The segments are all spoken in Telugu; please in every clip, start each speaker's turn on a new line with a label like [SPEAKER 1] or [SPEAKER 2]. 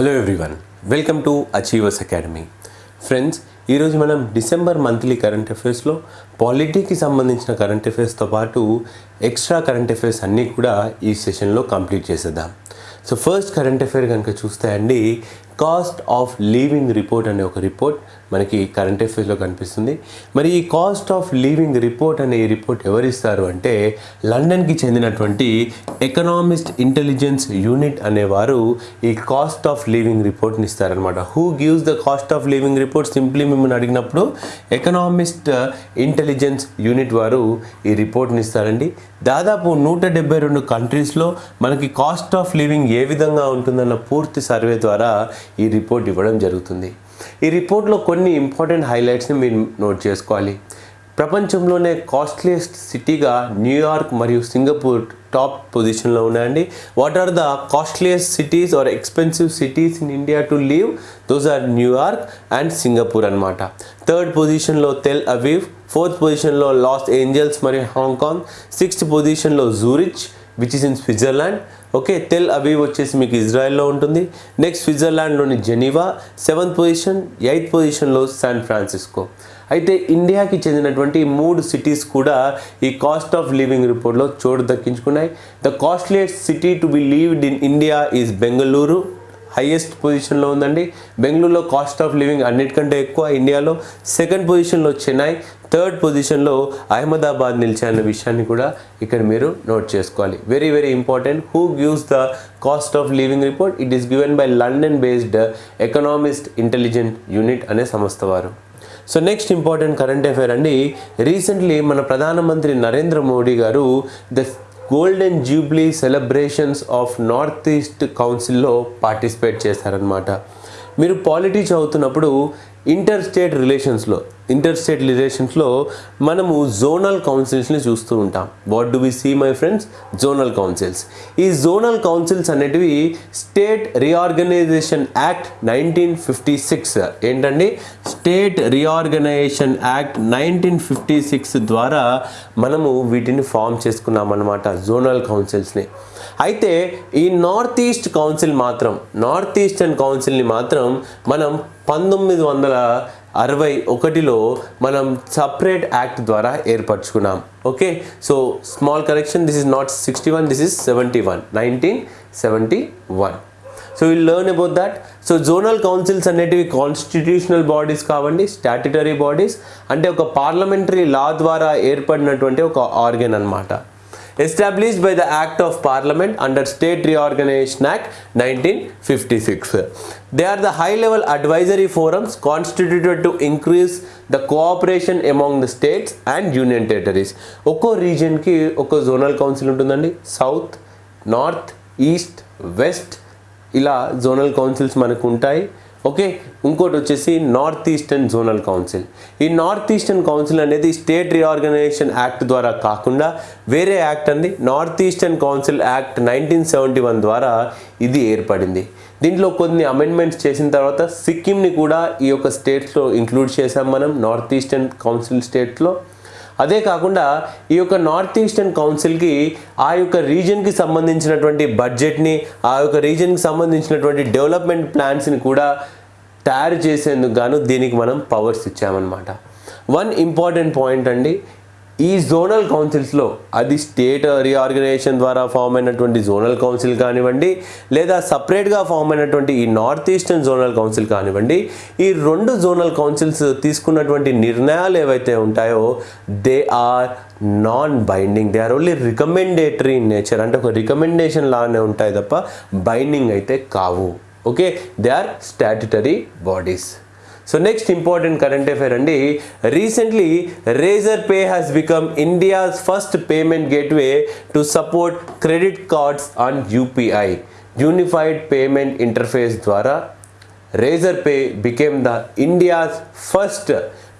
[SPEAKER 1] Hello everyone welcome to achievers academy friends ఈరోజు మనం డిసెంబర్ మంత్లీ కరెంట్ అఫైర్స్లో పాలిటీకి సంబంధించిన కరెంట్ అఫైర్స్తో పాటు ఎక్స్ట్రా కరెంట్ అఫైర్స్ అన్నీ కూడా ఈ సెషన్లో కంప్లీట్ చేసేద్దాం. సో ఫస్ట్ కరెంట్ అఫైర్ కనుక చూస్తే అండి కాస్ట్ ఆఫ్ లీవింగ్ రిపోర్ట్ అనే ఒక రిపోర్ట్ మనకి కరెంట్ అఫైర్స్లో కనిపిస్తుంది. మరి ఈ కాస్ట్ ఆఫ్ లీవింగ్ రిపోర్ట్ అనే ఈ రిపోర్ట్ ఎవరిస్తారు అంటే లండన్కి చెందినటువంటి ఎకనామిస్ట్ ఇంటెలిజెన్స్ యూనిట్ అనేవారు ఈ కాస్ట్ ఆఫ్ లివింగ్ రిపోర్ట్ని ఇస్తారనమాట who gives the cost of living report simply మిమ్మల్ని అడిగినప్పుడు ఎకనామిస్ట్ ఇంటెలిజెన్స్ యూనిట్ వారు ఈ రిపోర్ట్ని ఇస్తారండి. దాదాపు నూట డెబ్బై రెండు కంట్రీస్లో మనకి కాస్ట్ ఆఫ్ లివింగ్ ఏ విధంగా ఉంటుందన్న పూర్తి సర్వే ద్వారా ఈ రిపోర్ట్ ఇవ్వడం జరుగుతుంది. ఈ రిపోర్ట్లో కొన్ని ఇంపార్టెంట్ హైలైట్స్ని మీరు నోట్ చేసుకోవాలి. ప్రపంచంలోనే కాస్ట్లీయెస్ట్ సిటీగా న్యూయార్క్ మరియు సింగపూర్ టాప్ పొజిషన్లో ఉన్నాయండి. What are the costliest cities are expensive cities in India to live? Those are New York and Singapore అనమాట థర్డ్ పొజిషన్లో తెల్ అవీవ్ ఫోర్త్ పొజిషన్లో లాస్ ఏంజల్స్ మరియు హాంకాంగ్ సిక్స్త్ పొజిషన్లో Zurich which is in Switzerland okay Tel Aviv వచ్చేసి మీకు ఇజ్రాయెల్లో ఉంటుంది. నెక్స్ట్ స్విట్జర్లాండ్లోని జెనీవా సెవెంత్ పొజిషన్ ఎయిత్ పొజిషన్లో శాన్ ఫ్రాన్సిస్కో. అయితే ఇండియాకి చెందినటువంటి మూడు సిటీస్ కూడా ఈ కాస్ట్ ఆఫ్ లివింగ్ రిపోర్ట్లో చోటు దక్కించుకున్నాయి. The costliest city to be lived in India is Bengaluru. Highest పొజిషన్లో ఉందండి. బెంగళూరులో కాస్ట్ ఆఫ్ లివింగ్ అన్నిటికంటే ఎక్కువ ఇండియాలో. సెకండ్ పొజిషన్లో చెన్నై. థర్డ్ పొజిషన్లో అహ్మదాబాద్ నిలిచాయన్న విషయాన్ని కూడా ఇక్కడ మీరు నోట్ చేసుకోవాలి. Very very important who gives the cost of living report it is given by London based Economist Intelligent Unit అనే సంస్థ వారు. So next important current affair అండి. రీసెంట్లీ మన ప్రధానమంత్రి Narendra Modi garu the golden jubilee celebrations of north east కౌన్సిల్లో పార్టిసిపేట్ చేశారనమాట మీరు పాలిటీ చదువుతున్నప్పుడు ఇంటర్ స్టేట్ రిలేషన్స్లో ఇంటర్ స్టేట్ రిలేషన్స్లో మనము జోనల్ కౌన్సిల్స్ని చూస్తూ ఉంటాం. What do we see my friends zonal councils. ఈ జోనల్ కౌన్సిల్స్ అనేటివి state reorganisation act nineteen fifty six. ఏంటండి? State reorganisation act nineteen fifty six ద్వారా మనము వీటిని ఫామ్ చేసుకున్నాం అనమాట జోనల్ కౌన్సిల్స్ని. అయితే ఈ నార్త్ ఈస్ట్ కౌన్సిల్ మాత్రం నార్త్ ఈస్టర్న్ కౌన్సిల్ని మాత్రం మనం పంతొమ్మిది వందల అరవై ఒకటిలో మనం సపరేట్ యాక్ట్ ద్వారా ఏర్పరచుకున్నాం. Okay? So small correction this is not sixty one this is seventy one. Nineteen seventy one. So will learn about that. So zonal councils అనేటివి కాన్స్టిట్యూషనల్ బాడీస్ కావండి స్టాట్యుటరీ బాడీస్. అంటే ఒక పార్లమెంటరీ లా ద్వారా ఏర్పడినటువంటి ఒక ఆర్గన్ అనమాట established by the Act of Parliament under State Reorganization Act 1956. They are the high level advisory forums constituted to increase the cooperation among the states and union territories. ఒక్కో రీజియన్కి ఒక జోనల్ కౌన్సిల్ ఉంటుందండి సౌత్ నార్త్ ఈస్ట్ వెస్ట్ ఇలా జోనల్ కౌన్సిల్స్ మనకు ఉంటాయి ఓకే? ఇంకోటి వచ్చేసి నార్త్ ఈస్టర్న్ జోనల్ కౌన్సిల్. ఈ నార్త్ ఈస్టర్న్ కౌన్సిల్ అనేది స్టేట్ రీఆర్గనైజేషన్ యాక్ట్ ద్వారా కాకుండా వేరే యాక్ట్ అండి north eastern council act nineteen seventy one ద్వారా ఇది ఏర్పడింది. దీంట్లో కొన్ని అమెండ్మెంట్స్ చేసిన తర్వాత సిక్కింని కూడా ఈ యొక్క స్టేట్స్లో ఇంక్లూడ్ చేసాం మనం నార్త్ ఈస్టర్న్ కౌన్సిల్ స్టేట్లో. అదే కాకుండా ఈ యొక్క నార్త్ ఈస్టర్న్ కౌన్సిల్కి ఆ యొక్క రీజన్కి సంబంధించినటువంటి బడ్జెట్ని ఆ యొక్క రీజన్కి సంబంధించినటువంటి డెవలప్మెంట్ ప్లాన్స్ని కూడా తయారు చేసేందుకు గాను దీనికి మనం పవర్స్ ఇచ్చామన్నమాట. వన్ ఇంపార్టెంట్ పాయింట్ అండి ఈ జోనల్ కౌన్సిల్స్లో అది స్టేట్ రీఆర్గనైజేషన్ ద్వారా ఫామ్ అయినటువంటి జోనల్ కౌన్సిల్ కానివ్వండి లేదా సపరేట్గా ఫామ్ అయినటువంటి ఈ నార్త్ ఈస్టర్న్ జోనల్ కౌన్సిల్ కానివ్వండి ఈ రెండు జోనల్ కౌన్సిల్స్ తీసుకున్నటువంటి నిర్ణయాలు ఏవైతే ఉంటాయో they are non binding they are only recommendatory in nature అంటే ఒక రికమెండేషన్ లానే ఉంటాయి తప్ప బైండింగ్ అయితే కావు. Okay they are statutory bodies So next important current affair and recently Razorpay has become India's first payment gateway to support credit cards on UPI Unified Payment Interface Dwara Razorpay became the India's first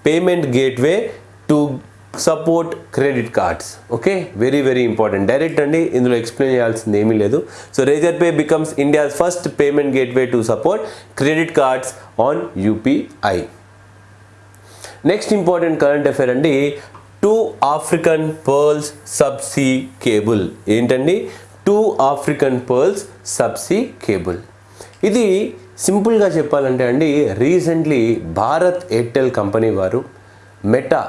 [SPEAKER 1] payment gateway to support credit cards okay very very important direct అండి ఇందులో ఎక్స్ప్లెయిన్ చేయాల్సింది ఏమీ లేదు. So Razorpay becomes India's first payment gateway to support credit cards on UPI next important current affair అండి two African pearls subsea cable ఏంటండి? Two African pearls subsea cable ఇది సింపుల్గా చెప్పాలంటే అండి రీసెంట్లీ భారత్ ఎయిర్టెల్ కంపెనీ వారు మెటా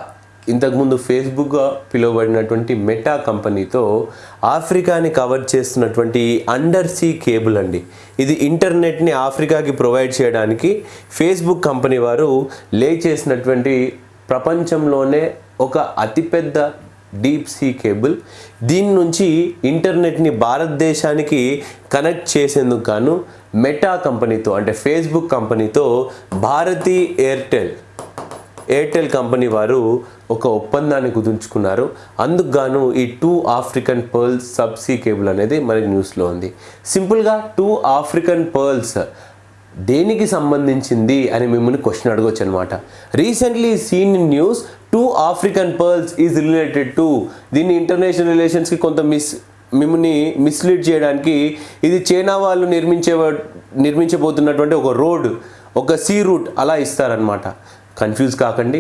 [SPEAKER 1] ఇంతకుముందు ఫేస్బుక్గా పిలువబడినటువంటి మెటా కంపెనీతో ఆఫ్రికాని కవర్ చేస్తున్నటువంటి అండర్ సీ కేబుల్ అండి. ఇది ఇంటర్నెట్ని ఆఫ్రికాకి ప్రొవైడ్ చేయడానికి ఫేస్బుక్ కంపెనీ వారు లే చేసినటువంటి ప్రపంచంలోనే ఒక అతిపెద్ద డీప్ సీ కేబుల్. దీని నుంచి ఇంటర్నెట్ని భారతదేశానికి కనెక్ట్ చేసేందుకు గాను మెటా కంపెనీతో అంటే ఫేస్బుక్ కంపెనీతో భారతీ ఎయిర్టెల్ ఎయిర్టెల్ కంపెనీ వారు ఒక ఒప్పందాన్ని కుదుర్చుకున్నారు. అందుకుగాను ఈ two African pearls subsea cable అనేది మనకి న్యూస్లో ఉంది. సింపుల్గా టూ ఆఫ్రికన్ పర్ల్స్ దేనికి సంబంధించింది అని మిమ్మల్ని క్వశ్చన్ అడగొచ్చు అనమాట recently seen in news two African pearls is related to దీన్ని ఇంటర్నేషనల్ రిలేషన్స్కి కొంత మిస్ మిమ్మల్ని మిస్లీడ్ చేయడానికి ఇది చైనా వాళ్ళు నిర్మించే నిర్మించబోతున్నటువంటి ఒక రోడ్ ఒక సీ రూట్ అలా ఇస్తారనమాట కన్ఫ్యూజ్ కాకండి.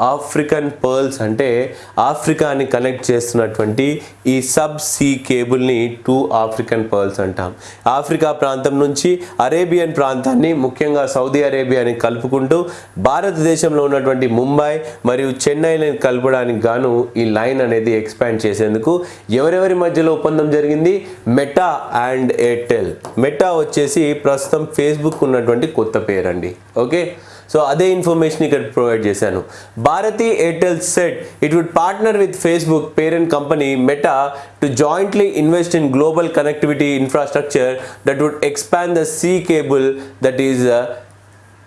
[SPEAKER 1] ఆఫ్రికన్ పర్ల్స్ అంటే ఆఫ్రికాని కనెక్ట్ చేస్తున్నటువంటి ఈ సబ్ సీ కేబుల్ని టూ ఆఫ్రికన్ పర్ల్స్ అంటాం. ఆఫ్రికా ప్రాంతం నుంచి అరేబియన్ ప్రాంతాన్ని ముఖ్యంగా సౌదీ అరేబియాని కలుపుకుంటూ భారతదేశంలో ఉన్నటువంటి ముంబై మరియు చెన్నైని కలపడానికి గాను ఈ లైన్ అనేది ఎక్స్పాండ్ చేసేందుకు ఎవరెవరి మధ్యలో ఒప్పందం జరిగింది? Meta and Airtel. మెటా వచ్చేసి ప్రస్తుతం ఫేస్బుక్ ఉన్నటువంటి కొత్త పేరండి. ఓకే? సో అదే ఇన్ఫర్మేషన్ ఇక్కడ ప్రొవైడ్ చేశాను. Bharti Airtel said it would partner with Facebook parent company Meta to jointly invest in global connectivity infrastructure that would expand the sea cable that is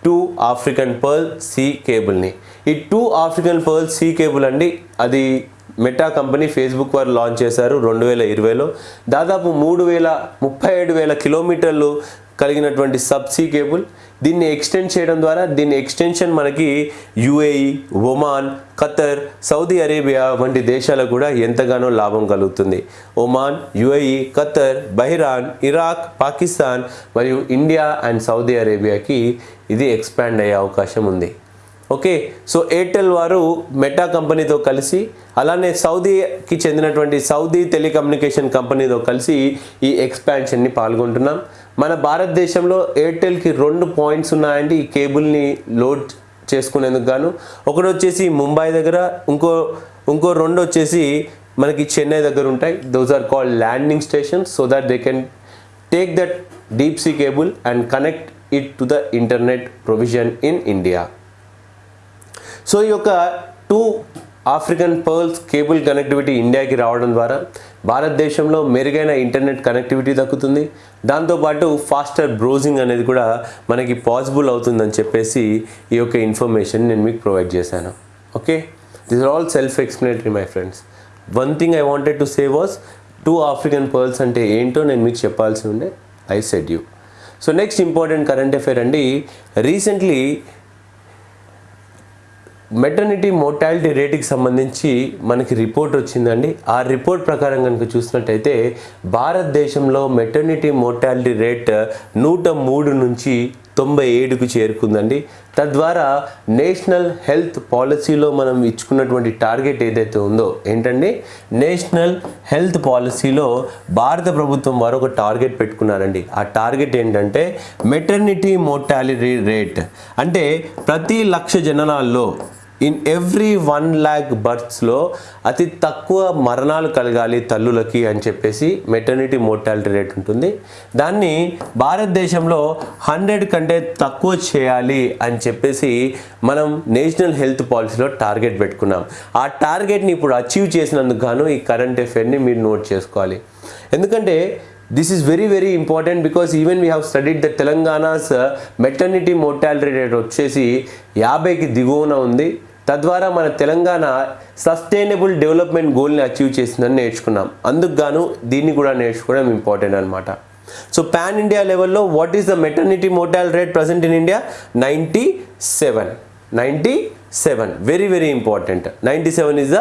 [SPEAKER 1] two African pearl sea కేబుల్ని ఈ two African pearl sea cable అండి అది మెటా కంపెనీ ఫేస్బుక్ వారు లాంచ్ చేశారు రెండు వేల ఇరవైలో. దాదాపు మూడు వేల ముప్పై ఏడు వేల కిలోమీటర్లు కలిగినటువంటి సబ్సీ కేబుల్ దీన్ని ఎక్స్టెండ్ చేయడం ద్వారా దీని ఎక్స్టెన్షన్ మనకి UAE Oman Qatar Saudi Arabia వంటి దేశాలకు కూడా ఎంతగానో లాభం కలుగుతుంది. Oman UAE Qatar Bahrain Iraq Pakistan మరియు ఇండియా అండ్ సౌదీ అరేబియాకి ఇది ఎక్స్పాండ్ అయ్యే అవకాశం ఉంది. ఓకే సో ఎయిర్టెల్ వారు మెటా కంపెనీతో కలిసి అలానే సౌదీకి చెందినటువంటి సౌదీ టెలికమ్యూనికేషన్ కంపెనీతో కలిసి ఈ ఎక్స్పాన్షన్ని పాల్గొంటున్నాం. మన భారతదేశంలో ఎయిర్టెల్కి రెండు పాయింట్స్ ఉన్నాయండి ఈ కేబుల్ని లోడ్ చేసుకునేందుకు గాను. ఒకటి వచ్చేసి ముంబై దగ్గర ఇంకో ఇంకో రెండు వచ్చేసి మనకి చెన్నై దగ్గర ఉంటాయి. Those are called landing station so that they can take that deep sea cable and connect it to the internet provision in India so ఈ యొక్క two African pearls cable connectivity ఇండియాకి రావడం ద్వారా భారతదేశంలో మెరుగైన ఇంటర్నెట్ కనెక్టివిటీ దక్కుతుంది. దాంతోపాటు ఫాస్టర్ బ్రౌజింగ్ అనేది కూడా మనకి పాసిబుల్ అవుతుందని చెప్పేసి ఈ యొక్క ఇన్ఫర్మేషన్ నేను మీకు ప్రొవైడ్ చేశాను. Okay this are all self explanatory my friends one thing I wanted to say was two African pearls అంటే ఏంటో నేను మీకు చెప్పాల్సి ఉండే I said you so next important current affair అండి రీసెంట్లీ మెటర్నిటీ మోర్టాలిటీ రేటుకి సంబంధించి మనకి రిపోర్ట్ వచ్చిందండి. ఆ రిపోర్ట్ ప్రకారం కనుక చూసినట్టయితే భారతదేశంలో మెటర్నిటీ మోర్టాలిటీ రేట్ నూట మూడు నుంచి తొంభై ఏడుకు చేరుకుందండి. తద్వారా నేషనల్ హెల్త్ పాలసీలో మనం ఇచ్చుకున్నటువంటి టార్గెట్ ఏదైతే ఉందో ఏంటండి? నేషనల్ హెల్త్ పాలసీలో భారత ప్రభుత్వం వారు ఒక టార్గెట్ పెట్టుకున్నారండి. ఆ టార్గెట్ ఏంటంటే మెటర్నిటీ మోర్టాలిటీ రేట్ అంటే ప్రతి లక్ష జననాల్లో ఇన్ ఎవ్రీ వన్ ల్యాక్ బర్త్స్లో అతి తక్కువ మరణాలు కలగాలి తల్లులకి అని చెప్పేసి మెటర్నిటీ మోర్టాలిటీ రేట్ ఉంటుంది. దాన్ని భారతదేశంలో హండ్రెడ్ కంటే తక్కువ చేయాలి అని చెప్పేసి మనం నేషనల్ హెల్త్ పాలసీలో టార్గెట్ పెట్టుకున్నాం. ఆ టార్గెట్ని ఇప్పుడు అచీవ్ చేసినందుకు గాను ఈ కరెంట్ అఫేర్ని మీరు నోట్ చేసుకోవాలి. ఎందుకంటే this is very very important because even we have studied the Telangana's maternity mortality rate వచ్చేసి యాభైకి దిగువన ఉంది. తద్వారా మన తెలంగాణ సస్టైనబుల్ డెవలప్మెంట్ గోల్ని అచీవ్ చేసిందని నేర్చుకున్నాం. అందుకు గాను దీన్ని కూడా నేర్చుకోవడం ఇంపార్టెంట్ అనమాట సో పాన్ ఇండియా లెవెల్లో what is the maternity mortal rate present in India? Ninety seven. Ninety seven. Very very important. Ninety seven is the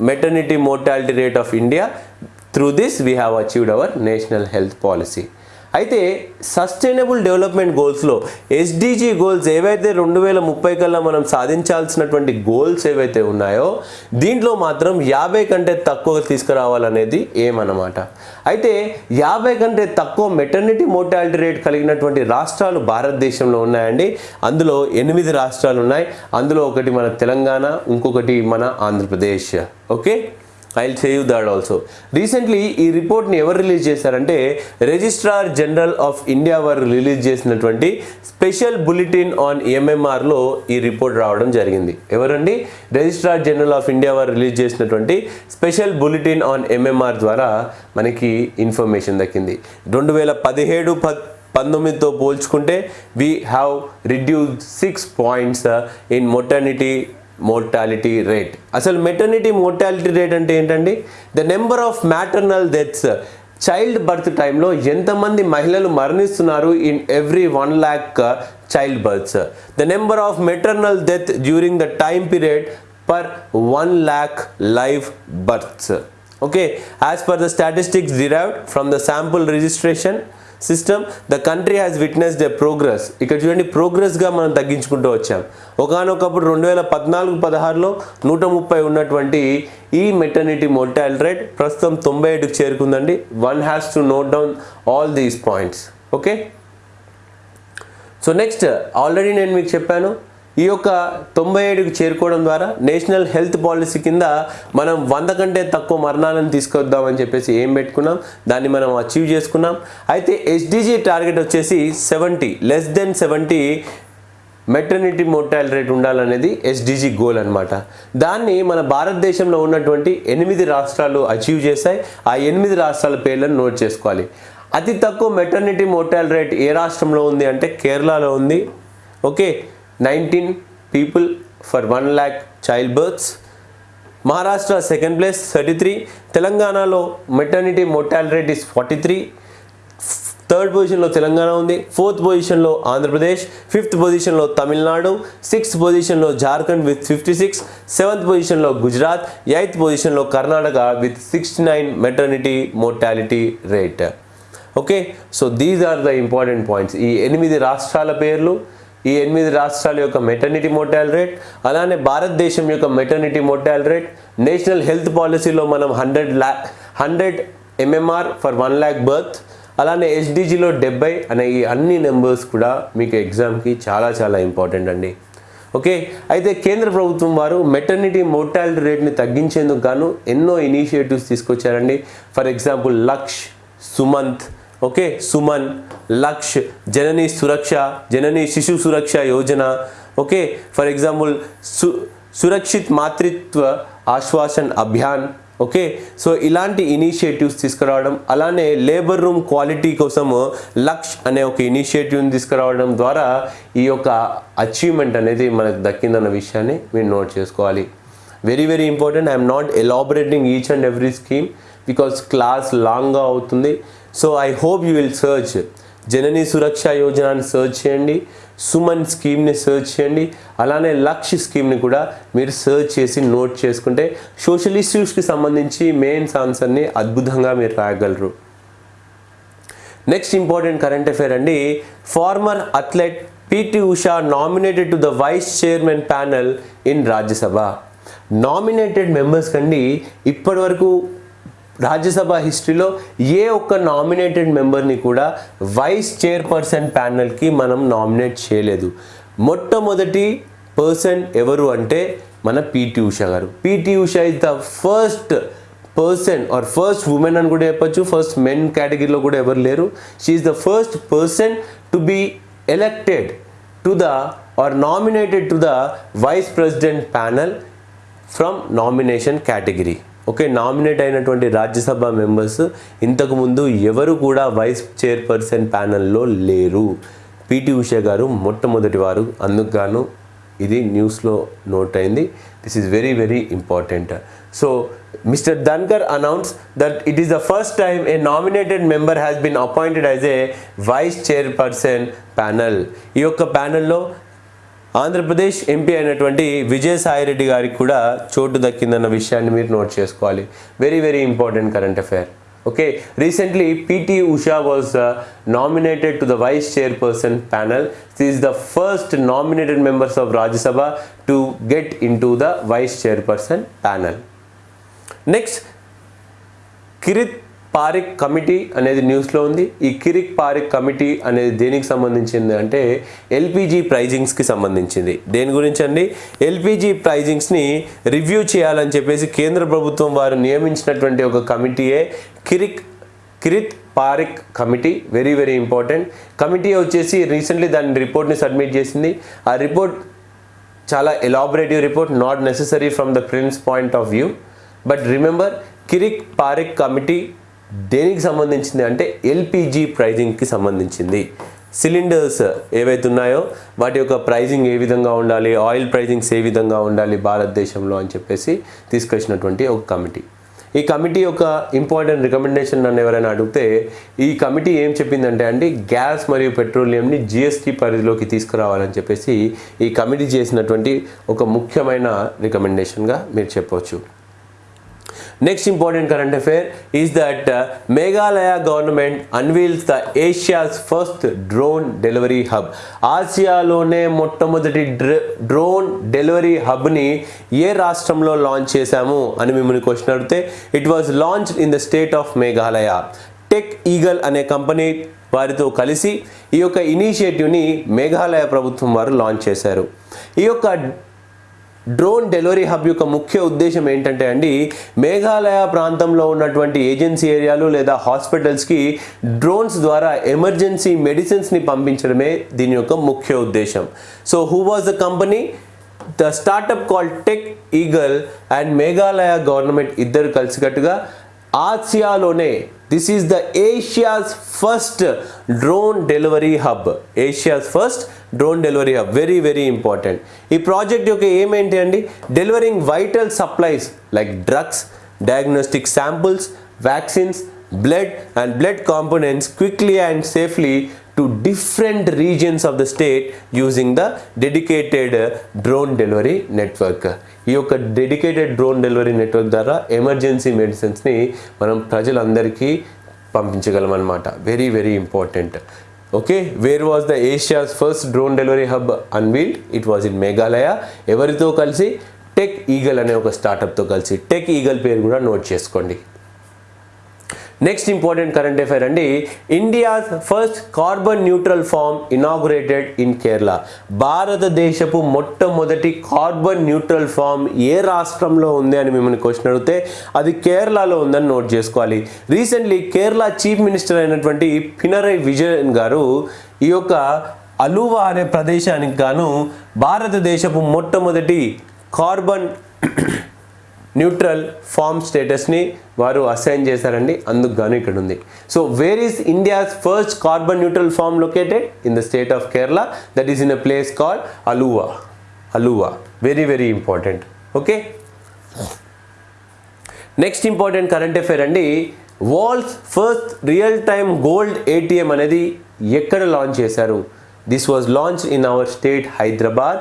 [SPEAKER 1] maternity mortality rate of India. Through this we have achieved our national health policy. అయితే సస్టైనబుల్ డెవలప్మెంట్ గోల్స్లో ఎస్డిజి గోల్స్ ఏవైతే రెండు వేల ముప్పై కల్లా మనం సాధించాల్సినటువంటి గోల్స్ ఏవైతే ఉన్నాయో దీంట్లో మాత్రం యాభై కంటే తక్కువ తీసుకురావాలనేది ఏమన్నమాట. అయితే యాభై కంటే తక్కువ మెటర్నిటీ మోర్టాలిటీ రేట్ కలిగినటువంటి రాష్ట్రాలు భారతదేశంలో ఉన్నాయండి. అందులో ఎనిమిది రాష్ట్రాలు ఉన్నాయి అందులో ఒకటి మన తెలంగాణ ఇంకొకటి మన Andhra Pradesh. Okay? I save you that also recently ఈ రిపోర్ట్ని ఎవరు రిలీజ్ చేశారంటే రిజిస్ట్రార్ జనరల్ ఆఫ్ ఇండియా వారు రిలీజ్ చేసినటువంటి స్పెషల్ బులెటిన్ ఆన్ ఎంఎంఆర్లో ఈ రిపోర్ట్ రావడం జరిగింది. ఎవరండి? రిజిస్ట్రార్ జనరల్ ఆఫ్ ఇండియా వారు రిలీజ్ చేసినటువంటి స్పెషల్ బులెటిన్ ఆన్ ఎంఎంఆర్ ద్వారా మనకి ఇన్ఫర్మేషన్ దక్కింది. రెండు వేల పదిహేడు ప పంతొమ్మిదితో పోల్చుకుంటే we have reduce six points in maternity mortality rate అసలు మెటర్నిటీ మోర్టాలిటీ రేట్ అంటే ఏంటండి? The number of maternal deaths child birth టైంలో ఎంతమంది మహిళలు మరణిస్తున్నారు in every one lakh child births the number of maternal death during the time period per one lakh live births okay as per the statistics derived from the sample registration system the country has witnessed a progress ఇక్కడ చూడండి ప్రోగ్రెస్గా మనం తగ్గించుకుంటూ వచ్చాం. ఒకనొకప్పుడు రెండు వేల పద్నాలుగు పదహారులో నూట ముప్పై ఉన్నటువంటి ఈ మెటర్నిటీ మోర్టాలిటీ రేట్ ప్రస్తుతం తొంభై ఏడుకు చేరుకుందండి. One has to note down all these points okay so next already నేను మీకు చెప్పాను ఈ యొక్క తొంభై ఏడుకి చేరుకోవడం ద్వారా నేషనల్ హెల్త్ పాలసీ కింద మనం వంద కంటే తక్కువ మరణాలను తీసుకొద్దామని చెప్పేసి ఏం పెట్టుకున్నాం? దాన్ని మనం అచీవ్ చేసుకున్నాం. అయితే ఎస్డిజి టార్గెట్ వచ్చేసి seventy less than seventy maternity mortal rate ఉండాలనేది ఎస్డిజి గోల్ అనమాట దాన్ని మన భారతదేశంలో ఉన్నటువంటి ఎనిమిది రాష్ట్రాలు అచీవ్ చేశాయి. ఆ ఎనిమిది రాష్ట్రాల పేర్లను నోట్ చేసుకోవాలి. అతి తక్కువ మెటర్నిటీ మోర్టాల్ రేట్ ఏ రాష్ట్రంలో ఉంది అంటే కేరళలో ఉంది. Okay? Nineteen people for one lakh child births Maharashtra second place thirty three తెలంగాణలో maternity mortality rate is forty three third పొజిషన్లో తెలంగాణ ఉంది. ఫోర్త్ పొజిషన్లో ఆంధ్రప్రదేశ్. ఫిఫ్త్ పొజిషన్లో తమిళనాడు. సిక్స్త్ పొజిషన్లో Jharkhand with fifty six seventh పొజిషన్లో గుజరాత్. ఎయిత్ పొజిషన్లో Karnataka with sixty nine maternity mortality rate okay so these are the important points ఈ ఎనిమిది రాష్ట్రాల పేర్లు. ఈ ఎనిమిది రాష్ట్రాల యొక్క మెటర్నిటీ మోర్టాల్ రేట్ అలానే భారతదేశం యొక్క maternity mortal rate national health పాలసీలో మనం hundred lakh hundred MMR for one lakh birth అలానే ఎస్డిజిలో డెబ్బై అనే ఈ అన్ని నెంబర్స్ కూడా మీకు ఎగ్జామ్కి చాలా చాలా ఇంపార్టెంట్ అండి. ఓకే అయితే కేంద్ర ప్రభుత్వం వారు మెటర్నిటీ మోర్టాలిటీ రేట్ని తగ్గించేందుకు గాను ఎన్నో ఇనిషియేటివ్స్ తీసుకొచ్చారండి. For example lakh Sumanth okay Suman Lakshya Janani Suraksha Janani Shishu Suraksha Yojana. Okay for example సు సురక్షిత్ మాతృత్వ ఆశ్వాసన్ అభియాన్. ఓకే సో ఇలాంటి ఇనిషియేటివ్స్ తీసుకురావడం అలానే లేబర్ రూమ్ క్వాలిటీ కోసము లక్ష్ అనే ఒక ఇనిషియేటివ్ని తీసుకురావడం ద్వారా ఈ యొక్క అచీవ్మెంట్ అనేది మనకు దక్కిందన్న విషయాన్ని మీరు నోట్ చేసుకోవాలి. Very very important I'm not elaborating each and every scheme because class లాంగ్గా అవుతుంది. So I hope you will search Janani Suraksha యోజనని సర్చ్ చేయండి సుమన్ స్కీమ్ని సర్చ్ చేయండి అలానే లక్ష్ స్కీమ్ని కూడా మీరు సర్చ్ చేసి నోట్ చేసుకుంటే సోషల్ ఇష్యూస్కి సంబంధించి మెయిన్స్ ఆన్సర్ని అద్భుతంగా మీరు రాయగలరు. నెక్స్ట్ ఇంపార్టెంట్ కరెంట్ అఫైర్ అండి former athlete PT Usha nominated to the vice chairman panel in Rajya Sabha nominated members కండి ఇప్పటి వరకు రాజ్యసభ హిస్టరీలో ఏ ఒక్క నామినేటెడ్ మెంబర్ని కూడా వైస్ చైర్పర్సన్ ప్యానల్కి మనం నామినేట్ చేయలేదు. మొట్టమొదటి పర్సన్ ఎవరు అంటే మన పిటి ఉషా గారు. PT Usha is the first person or first women అని కూడా చెప్పచ్చు. ఫస్ట్ మెన్ కేటగిరీలో కూడా ఎవరు లేరు. She is the first person to be elected to the or nominated to the vice president panel from nomination category okay nominate అయినటువంటి రాజ్యసభ మెంబర్స్ ఇంతకుముందు ఎవరు కూడా వైస్ చైర్పర్సన్ ప్యానెల్లో లేరు. పిటి ఉష గారు మొట్టమొదటి వారు. అందుకు ఇది న్యూస్లో నోట్ అయింది. This is very very important so mister Dhankhar announce that it is the first time a nominated member has been appointed as a vice chairperson panel ఈ యొక్క ప్యానెల్లో ఆంధ్రప్రదేశ్ ఎంపీ అయినటువంటి విజయసాయిరెడ్డి గారికి కూడా చోటు దక్కిందన్న విషయాన్ని మీరు నోట్ చేసుకోవాలి. Very very important current affair okay recently PT Usha was nominated to the vice chairperson panel this the first nominated members of Rajya Sabha to get in the vice chairperson panel next Kirit Parikh committee అనేది న్యూస్లో ఉంది. ఈ కిరిక్ పారిక్ కమిటీ అనేది దేనికి సంబంధించింది అంటే ఎల్పిజి ప్రైజింగ్స్కి సంబంధించింది. దేని గురించి అండి ఎల్పిజి ప్రైజింగ్స్ని రివ్యూ చేయాలని చెప్పేసి కేంద్ర ప్రభుత్వం వారు నియమించినటువంటి ఒక కమిటీయే Kirik Kirit Parikh committee. Very very important. Committee వచ్చేసి రీసెంట్లీ దాని రిపోర్ట్ని సబ్మిట్ చేసింది. ఆ రిపోర్ట్ చాలా elaborative report not necessary from the prince point of view. But remember Kirit Parikh committee దేనికి సంబంధించింది అంటే ఎల్పిజి ప్రైజింగ్కి సంబంధించింది. సిలిండర్స్ ఏవైతే ఉన్నాయో వాటి యొక్క ప్రైజింగ్ ఏ విధంగా ఉండాలి ఆయిల్ ప్రైజింగ్స్ ఏ విధంగా ఉండాలి భారతదేశంలో అని చెప్పేసి తీసుకొచ్చినటువంటి ఒక కమిటీ. ఈ కమిటీ యొక్క ఇంపార్టెంట్ రికమెండేషన్ నన్ను ఎవరైనా అడిగితే ఈ కమిటీ ఏం చెప్పిందంటే అండి గ్యాస్ మరియు పెట్రోలియంని జిఎస్టీ పరిధిలోకి తీసుకురావాలని చెప్పేసి ఈ కమిటీ చేసినటువంటి ఒక ముఖ్యమైన రికమెండేషన్గా మీరు చెప్పవచ్చు next important current affair is that Meghalaya government unveils the Asia's first drone delivery hub ఆసియాలోనే మొట్టమొదటి డ్రోన్ డెలివరీ హబ్ని ఏ రాష్ట్రంలో లాంచ్ చేశాము అని మిమ్మల్ని క్వశ్చన్ అడిగితే it was launch in the state of Meghalaya Tech Eagle అనే కంపెనీ వారితో కలిసి ఈ యొక్క ఇనిషియేటివ్ని మేఘాలయ ప్రభుత్వం వారు లాంచ్ చేశారు. ఈ యొక్క డ్రోన్ డెలివరీ హబ్ యొక్క ముఖ్య ఉద్దేశం ఏంటంటే అండి మేఘాలయ ప్రాంతంలో ఉన్నటువంటి ఏజెన్సీ ఏరియాలు లేదా హాస్పిటల్స్కి డ్రోన్స్ ద్వారా ఎమర్జెన్సీ మెడిసిన్స్ని పంపించడమే దీని యొక్క ముఖ్య ఉద్దేశం. So who was the company? The startup call Tech Eagle and Meghalaya government ఇద్దరు కలిసికట్టుగా ఆసియాలోనే this is the Asia's first drone delivery hub Asia's first drone delivery hub very very important ఈ ప్రాజెక్ట్ యొక్క ఏమేంటి అండి? Delivering vital supplies like drugs diagnostic samples vaccines blood and blood components quickly and safely to different regions of the state using the dedicated drone delivery network ఈ యొక్క డెడికేటెడ్ డ్రోన్ డెలివరీ నెట్వర్క్ ద్వారా ఎమర్జెన్సీ మెడిసిన్స్ని మనం ప్రజలందరికీ పంపించగలం అనమాట very very important okay where was the Asia's first drone delivery hub unveiled it was in Meghalaya ఎవరితో కలిసి? టెక్ ఈగల్ అనే ఒక స్టార్టప్తో కలిసి. టెక్ ఈగల్ పేరు కూడా నోట్ చేసుకోండి. నెక్స్ట్ ఇంపార్టెంట్ కరెంట్ అఫైర్ అండి India's first carbon neutral farm inaugurated in Kerala భారతదేశపు మొట్టమొదటి కార్బన్ న్యూట్రల్ ఫామ్ ఏ రాష్ట్రంలో ఉంది అని మిమ్మల్ని క్వశ్చన్ అడిగితే అది కేరళలో ఉందని నోట్ చేసుకోవాలి. రీసెంట్లీ కేరళ చీఫ్ మినిస్టర్ అయినటువంటి పినరై విజయన్ గారు ఈ యొక్క అలువా అనే ప్రదేశానికి గాను భారతదేశపు మొట్టమొదటి కార్బన్ న్యూట్రల్ ఫామ్ స్టేటస్ని వారు అసైన్ చేశారండి. అందుకు గాను ఇక్కడ ఉంది so where is India's first carbon neutral farm located in the state of Kerala that is in a place call Aluva Aluva very very important okay next important current affair అండి. World's first real time gold ATM అనేది ఎక్కడ లాంచ్ చేశారు? This was launch in our state Hyderabad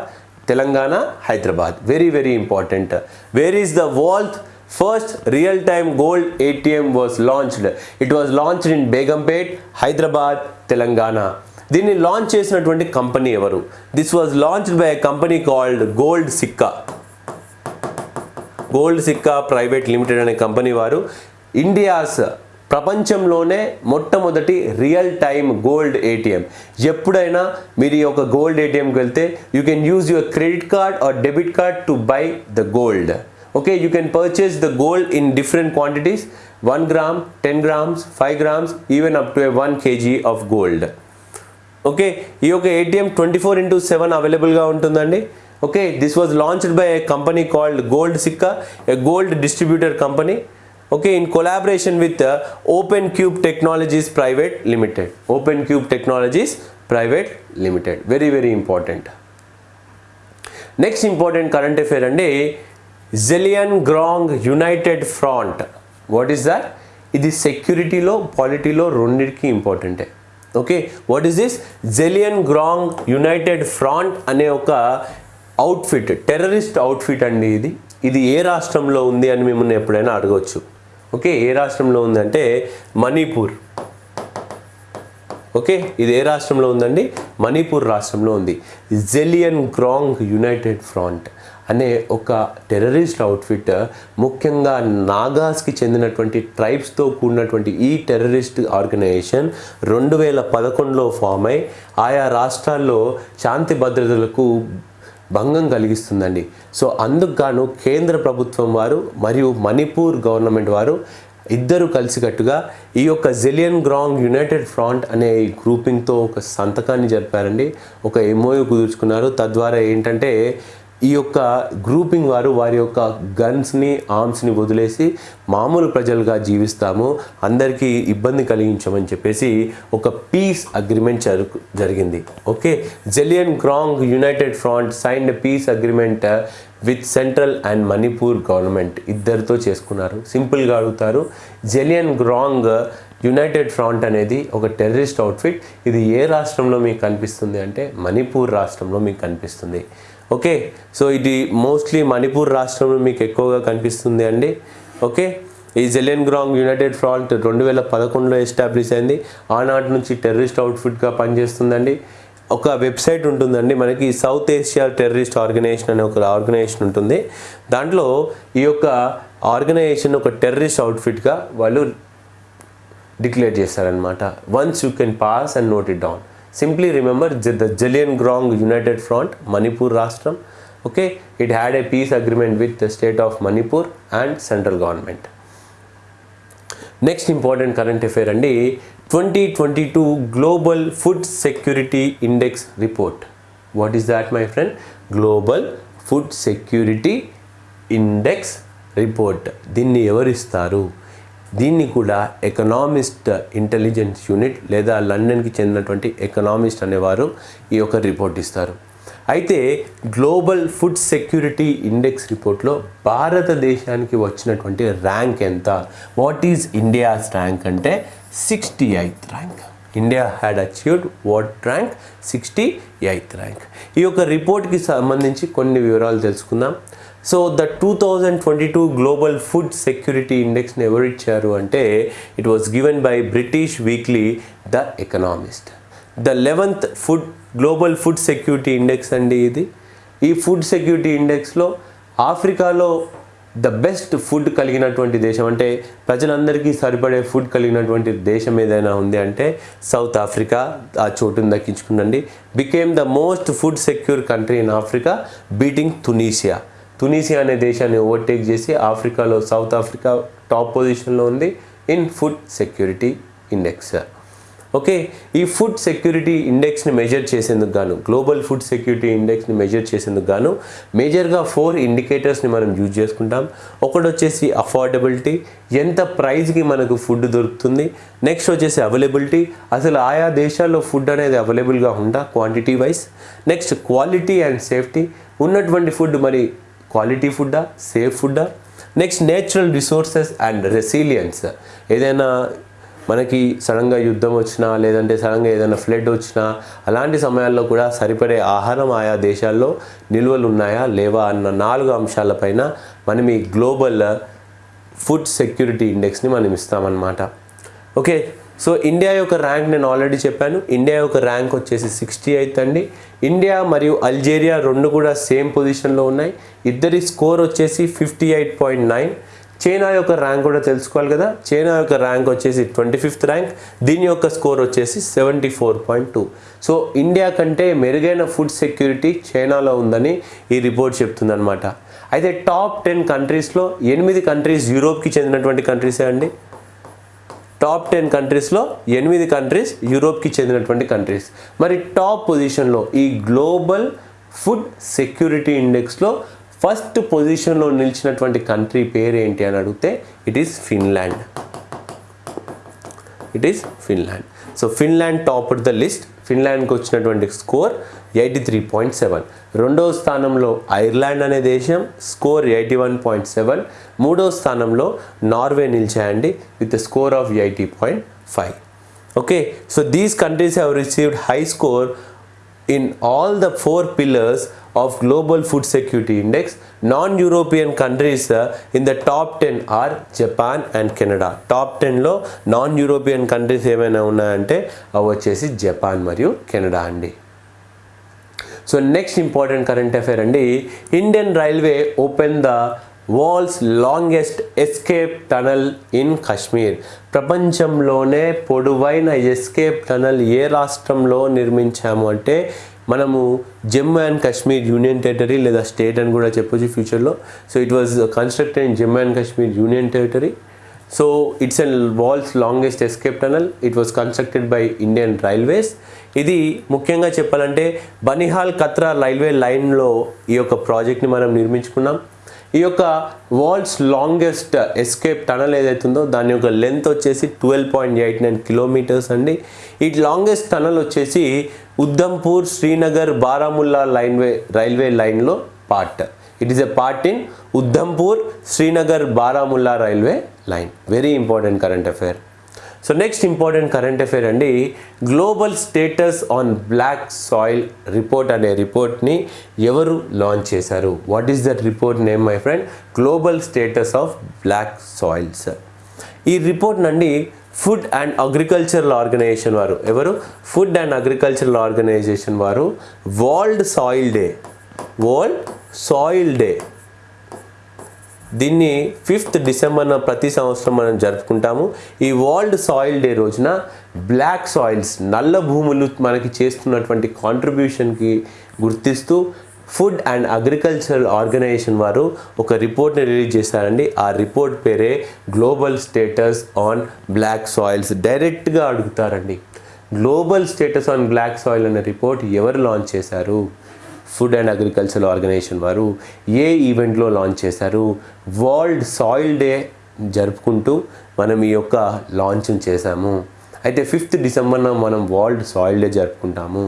[SPEAKER 1] Telangana Hyderabad. Very very important where is the world's first real time gold ATM was launched it was launched in Begumpet Hyderabad Telangana దీన్ని లాంచ్ చేసినటువంటి కంపెనీ ఎవరు? This was launched by company called gold Sikka gold Sikka private limited అనే కంపెనీ వారు. ఇండియాస్ ప్రపంచంలోనే మొట్టమొదటి రియల్ టైమ్ గోల్డ్ ఏటీఎం ఎప్పుడైనా మీరు ఈ యొక్క గోల్డ్ ఏటీఎంకి వెళ్తే you can use your credit card or debit card to buy the gold okay you can purchase the gold in different quantities one gram ten grams five grams even up to one kg of gold okay ఈ యొక్క ATM twenty four into seven అవైలబుల్గా ఉంటుందండి. Okay this was launched by a company called gold Sikka a gold distributor company okay in collaboration with open cube technologies private limited open cube technologies private limited very very important next important current affair అండి Zeliangrong united front what is that ఇది సెక్యూరిటీలో పాలిటీలో రెండింటికి ఇంపార్టెంటే okay what is this Zeliangrong united front అనే ఒక అవుట్ఫిట్ టెర్రరిస్ట్ అవుట్ఫిట్ అండి ఇది. ఇది ఏ రాష్ట్రంలో ఉంది అని మిమ్మల్ని ఎప్పుడైనా అడగవచ్చు ఓకే ఏ రాష్ట్రంలో ఉందంటే మణిపూర్. ఓకే ఇది ఏ రాష్ట్రంలో ఉందండి? మణిపూర్ రాష్ట్రంలో ఉంది. జెలియన్ గ్రాంగ్ యునైటెడ్ ఫ్రంట్ అనే ఒక టెర్రరిస్ట్ అవుట్ఫిట్ ముఖ్యంగా నాగాస్కి చెందినటువంటి ట్రైబ్స్తో కూడినటువంటి ఈ టెర్రరిస్ట్ ఆర్గనైజేషన్ రెండు వేల పదకొండులో ఫామ్ అయి ఆయా రాష్ట్రాల్లో శాంతి భద్రతలకు భంగం కలిగిస్తుందండి. సో అందుకు గాను కేంద్ర ప్రభుత్వం వారు మరియు మణిపూర్ గవర్నమెంట్ వారు ఇద్దరు కలిసికట్టుగా ఈ యొక్క జెలియన్ గ్రాంగ్ యునైటెడ్ ఫ్రంట్ అనే గ్రూపింగ్తో ఒక సంతకాన్ని జరిపారండి. ఒక ఎంఓయూ కుదుర్చుకున్నారు. తద్వారా ఏంటంటే ఈ యొక్క గ్రూపింగ్ వారు వారి యొక్క గన్స్ని ఆర్మ్స్ని వదిలేసి మామూలు ప్రజలుగా జీవిస్తాము. అందరికీ ఇబ్బంది కలిగించమని చెప్పేసి ఒక పీస్ అగ్రిమెంట్ జరుగు జరిగింది. Okay? Zeliangrong united front signed peace agreement with central and Manipur government ఇద్దరితో చేసుకున్నారు. సింపుల్గా అడుగుతారు. జెలియన్ గ్రాంగ్ యునైటెడ్ ఫ్రాంట్ అనేది ఒక టెర్రరిస్ట్ అవుట్ఫిట్ ఇది ఏ రాష్ట్రంలో మీకు కనిపిస్తుంది అంటే మణిపూర్ రాష్ట్రంలో మీకు కనిపిస్తుంది. ఓకే? సో ఇది మోస్ట్లీ మణిపూర్ రాష్ట్రంలో మీకు ఎక్కువగా కనిపిస్తుంది అండి. ఓకే? ఈ జెలెన్ గ్రాంగ్ యునైటెడ్ ఫ్రాంట్ రెండు వేల పదకొండులో ఎస్టాబ్లిష్ అయింది. ఆనాటి నుంచి టెర్రరిస్ట్ అవుట్ఫిట్గా పనిచేస్తుందండి. ఒక వెబ్సైట్ ఉంటుందండి. మనకి సౌత్ ఏషియా టెర్రరిస్ట్ ఆర్గనైజేషన్ అనే ఒక ఆర్గనైజేషన్ ఉంటుంది. దాంట్లో ఈ యొక్క ఆర్గనైజేషన్ ఒక టెర్రరిస్ట్ అవుట్ఫిట్గా వాళ్ళు డిక్లేర్ చేస్తారనమాట once you can pass and note it down. Simply remember the Zeliangrong united front Manipur రాష్ట్రం okay it had a peace agreement with the state of Manipur and central government next important current affair అండి twenty twenty two global food security index report what is that my friend global food security index report దీన్ని ఎవరిస్తారు? దీన్ని కూడా ఎకనామిస్ట్ ఇంటెలిజెన్స్ యూనిట్ లేదా లండన్కి చెందినటువంటి ఎకనామిస్ట్ అనేవారు ఈ యొక్క రిపోర్ట్ ఇస్తారు. అయితే గ్లోబల్ ఫుడ్ సెక్యూరిటీ ఇండెక్స్ రిపోర్ట్లో భారతదేశానికి వచ్చినటువంటి ర్యాంక్ ఎంత? వాట్ ఈజ్ ఇండియాస్ ర్యాంక్ అంటే sixty eighth rank India had achieved what rank sixty eighth rank ఈ యొక్క రిపోర్ట్కి సంబంధించి కొన్ని వివరాలు తెలుసుకుందాం. So the two thousand twenty two global food security ఇండెక్స్ని ఎవరు ఇచ్చారు అంటే it was given by British weekly the economist the eleventh food global food security index అండి ఇది ఈ ఫుడ్ సెక్యూరిటీ ఇండెక్స్లో ఆఫ్రికాలో ద బెస్ట్ ఫుడ్ కలిగినటువంటి దేశం. అంటే ప్రజలందరికీ సరిపడే ఫుడ్ కలిగినటువంటి దేశం ఏదైనా ఉంది అంటే సౌత్ ఆఫ్రికా ఆ చోటును దక్కించుకుందండి became the most food secure country in Africa beating Tunisia Tunisia అనే దేశాన్ని ఓవర్టేక్ చేసి ఆఫ్రికాలో సౌత్ ఆఫ్రికా టాప్ పొజిషన్లో ఉంది. In food security index okay ఈ ఫుడ్ సెక్యూరిటీ ఇండెక్స్ని మెజర్ చేసేందుకు గాను గ్లోబల్ ఫుడ్ సెక్యూరిటీ ఇండెక్స్ని మెజర్ చేసేందుకు గాను మేజర్గా ఫోర్ ఇండికేటర్స్ని మనం యూజ్ చేసుకుంటాం. ఒకటి వచ్చేసి అఫోర్డబిలిటీ ఎంత ప్రైస్కి మనకు ఫుడ్ దొరుకుతుంది. నెక్స్ట్ వచ్చేసి అవైలబిలిటీ అసలు ఆయా దేశాల్లో ఫుడ్ అనేది అవైలబుల్గా ఉందా quantity wise next quality and safety ఉన్నటువంటి ఫుడ్ మరి క్వాలిటీ ఫుడ్డా safe ఫుడ్డా. Next natural resources and resilience ఏదైనా మనకి సడన్గా యుద్ధం వచ్చినా లేదంటే సడన్గా ఏదైనా ఫ్లడ్ వచ్చినా అలాంటి సమయాల్లో కూడా సరిపడే ఆహారం ఆయా దేశాల్లో నిల్వలు ఉన్నాయా లేవా అన్న నాలుగు అంశాలపైన మనం ఈ గ్లోబల్ ఫుడ్ సెక్యూరిటీ ఇండెక్స్ని మనం ఇస్తామన్నమాట. ఓకే? సో ఇండియా యొక్క ర్యాంక్ నేను ఆల్రెడీ చెప్పాను. ఇండియా యొక్క ర్యాంక్ వచ్చేసి సిక్స్టీ ఎయిత్ అండి. ఇండియా మరియు అల్జేరియా రెండు కూడా సేమ్ పొజిషన్లో ఉన్నాయి. ఇద్దరి స్కోర్ వచ్చేసి fifty eight point nine China యొక్క ర్యాంక్ కూడా తెలుసుకోవాలి కదా. చైనా యొక్క ర్యాంక్ వచ్చేసి ట్వంటీ ఫిఫ్త్ ర్యాంక్ దీని యొక్క స్కోర్ వచ్చేసి seventy four point two so India కంటే మెరుగైన ఫుడ్ సెక్యూరిటీ చైనాలో ఉందని ఈ రిపోర్ట్ చెప్తుందనమాట అయితే టాప్ టెన్ కంట్రీస్లో ఎనిమిది కంట్రీస్ యూరోప్కి చెందినటువంటి కంట్రీసే అండి? టాప్ టెన్ కంట్రీస్లో ఎనిమిది కంట్రీస్ యూరోప్కి చెందినటువంటి కంట్రీస్. మరి టాప్ పొజిషన్లో ఈ గ్లోబల్ ఫుడ్ సెక్యూరిటీ ఇండెక్స్లో ఫస్ట్ పొజిషన్లో నిలిచినటువంటి కంట్రీ పేరు ఏంటి అని అడిగితే it is Finland it is Finland so Finland top the list ఫిన్లాండ్కి వచ్చినటువంటి score eighty three point seven. రెండవ స్థానంలో ఐర్లాండ్ అనే దేశం score eighty one point seven. మూడవ స్థానంలో Norway నిలిచాయండి with score of eighty point five. Okay so these countries have received high score in all the four pillars of global food security index. Non European countries uh, in the top ten are Japan and Canada. Top టెన్లో నాన్ యూరోపియన్ కంట్రీస్ ఏమైనా ఉన్నాయంటే అవి వచ్చేసి జపాన్ మరియు కెనడా అండి. So next important current affair అండి Indian railway open the world's longest escape tunnel in Kashmir. ప్రపంచంలోనే పొడవైన ఎస్కేప్ టనల్ ఏ రాష్ట్రంలో నిర్మించాము అంటే మనము Jammu and Kashmir union territory లేదా స్టేట్ అని కూడా చెప్పొచ్చు ఫ్యూచర్లో. So it was constructed in Jammu and Kashmir union territory. So it's and world's longest escape tunnel. It was constructed by Indian railways. ఇది ముఖ్యంగా చెప్పాలంటే బనిహాల్ కత్రా రైల్వే లైన్లో ఈ యొక్క ప్రాజెక్ట్ని మనం నిర్మించుకున్నాం. ఈ యొక్క వరల్డ్స్ లాంగెస్ట్ ఎస్కేప్ టనల్ ఏదైతుందో దాని యొక్క లెంత్ వచ్చేసి twelve point eight nine kilometres అండి. ఈ లాంగెస్ట్ టనల్ వచ్చేసి ఉద్ధంపూర్ శ్రీనగర్ బారాముల్లా లైన్వే రైల్వే లైన్లో part. It is a part in Udhampur Srinagar Baramulla railway line. Very important current affair so next important current affair అండి global status on black soil report అనే రిపోర్ట్ని ఎవరు లాంచ్ చేశారు? What is that report name my friend? Global status of black soils ఈ రిపోర్ట్ నండి ఫుడ్ అండ్ అగ్రికల్చరల్ ఆర్గనైజేషన్ వారు. ఎవరు? ఫుడ్ అండ్ అగ్రికల్చరల్ ఆర్గనైజేషన్ వారు. World soil day. World soil day. దీన్ని ఫిఫ్త్ డిసెంబర్న ప్రతి సంవత్సరం మనం జరుపుకుంటాము. ఈ వరల్డ్ సాయిల్ డే రోజున బ్లాక్ సాయిల్స్ నల్ల భూములు మనకి చేస్తున్నటువంటి కాంట్రిబ్యూషన్కి గుర్తిస్తూ ఫుడ్ అండ్ అగ్రికల్చరల్ ఆర్గనైజేషన్ వారు ఒక రిపోర్ట్ని రిలీజ్ చేశారండి. ఆ రిపోర్ట్ పేరే global status on black soils డైరెక్ట్గా అడుగుతారండి. Global status on black soil అనే రిపోర్ట్ ఎవరు లాంచ్ చేశారు? ఫుడ్ అండ్ అగ్రికల్చర్ ఆర్గనైజేషన్ వారు ఏ ఈవెంట్లో లాంచ్ చేశారు? వరల్డ్ సాయిల్ డే జరుపుకుంటూ మనం ఈ యొక్క లాంచ్ చేశాము. అయితే ఫిఫ్త్ డిసెంబర్న మనం వరల్డ్ సాయిల్ డే జరుపుకుంటాము.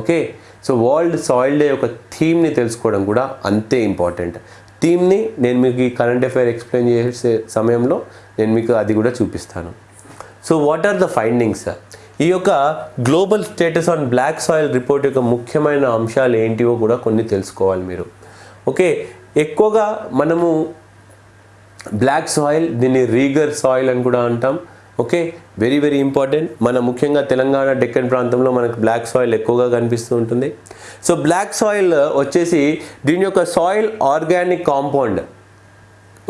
[SPEAKER 1] Okay so world soil day యొక్క థీమ్ని తెలుసుకోవడం కూడా అంతే ఇంపార్టెంట్ థీమ్ని నేను మీకు ఈ కరెంట్ అఫైర్ ఎక్స్ప్లెయిన్ చేసే సమయంలో నేను మీకు అది కూడా చూపిస్తాను. So what are the findings ఈ యొక్క global status on black soil report యొక్క ముఖ్యమైన అంశాలు ఏంటివో కూడా కొన్ని తెలుసుకోవాలి మీరు. ఓకే ఎక్కువగా మనము బ్లాక్ సాయిల్ దీన్ని రీగర్ సాయిల్ అని కూడా అంటాం. Okay very very important. మన ముఖ్యంగా తెలంగాణ డెక్కన్ ప్రాంతంలో మనకు బ్లాక్ సాయిల్ ఎక్కువగా కనిపిస్తూ ఉంటుంది. సో బ్లాక్ సాయిల్ వచ్చేసి దీని యొక్క soil organic compound.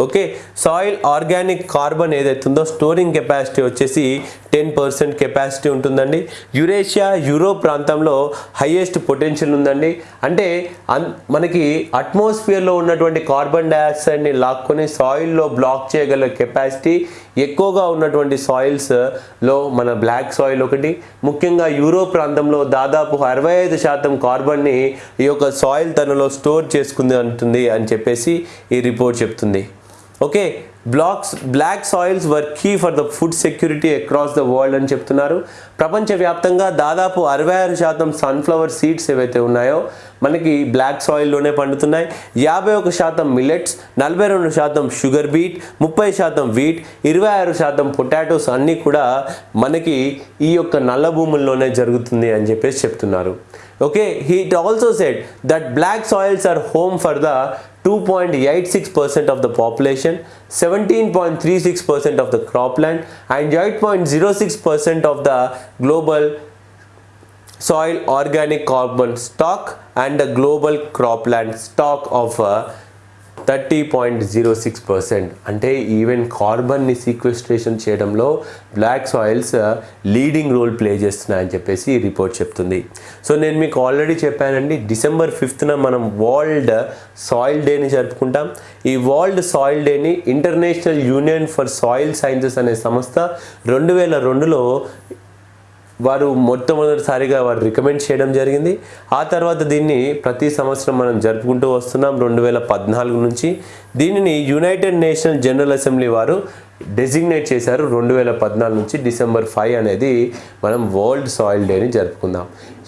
[SPEAKER 1] Okay soil organic carbon ఏదైతుందో స్టోరింగ్ కెపాసిటీ వచ్చేసి టెన్ పర్సెంట్ కెపాసిటీ ఉంటుందండి. యురేషియా యూరోప్ ప్రాంతంలో హైయెస్ట్ పొటెన్షియల్ ఉందండి. అంటే అన్ మనకి అట్మాస్ఫియర్లో ఉన్నటువంటి కార్బన్ డైఆక్సైడ్ని లాక్కొని సాయిల్లో బ్లాక్ చేయగల కెపాసిటీ ఎక్కువగా ఉన్నటువంటి సాయిల్స్లో మన బ్లాక్ సాయిల్ ఒకటి ముఖ్యంగా యూరోప్ ప్రాంతంలో దాదాపు అరవై ఐదు శాతం కార్బన్ని ఈ యొక్క సాయిల్ తనలో స్టోర్ చేసుకుంది అంటుంది అని చెప్పేసి ఈ రిపోర్ట్ చెప్తుంది. Okay blacks black soils were key for the food security across the world అని చెప్తున్నారు. ప్రపంచవ్యాప్తంగా దాదాపు అరవై ఆరు శాతం సన్ఫ్లవర్ సీడ్స్ ఏవైతే ఉన్నాయో మనకి బ్లాక్ సాయిల్లోనే పండుతున్నాయి. యాభై ఒక శాతం మిల్లెట్స్ నలభై రెండు శాతం షుగర్ బీట్ ముప్పై శాతం వీట్ ఇరవై ఆరు శాతం పొటాటోస్ అన్నీ కూడా మనకి ఈ యొక్క నల్ల భూముల్లోనే జరుగుతుంది అని చెప్పేసి చెప్తున్నారు. okay he also said that black soils are home for the 2.86% of the population, 17.36% of the cropland and 8.06% of the global soil organic carbon stock and the global cropland stock of uh, thirty point zero six percent. అంటే ఈవెన్ కార్బన్ని సీక్వెస్ట్రేషన్ చేయడంలో black soils leading role play చేస్తున్నాయని చెప్పేసి ఈ రిపోర్ట్ చెప్తుంది. సో నేను మీకు ఆల్రెడీ చెప్పానండి డిసెంబర్ ఫిఫ్త్న మనం వరల్డ్ సాయిల్ డేని జరుపుకుంటాం. ఈ వరల్డ్ సాయిల్ డేని international union for soil sciences అనే సంస్థ రెండు వేల రెండులో వారు మొట్టమొదటిసారిగా వారు రికమెండ్ చేయడం జరిగింది. ఆ తర్వాత దీన్ని ప్రతి సంవత్సరం మనం జరుపుకుంటూ వస్తున్నాం రెండు వేల పద్నాలుగు నుంచి. దీనిని యునైటెడ్ నేషనల్ జనరల్ అసెంబ్లీ వారు డెసిగ్నేట్ చేశారు రెండు వేల పద్నాలుగు నుంచి డిసెంబర్ ఫైవ్ అనేది మనం వరల్డ్ సాయిల్ డేని జరుపుకుందాం.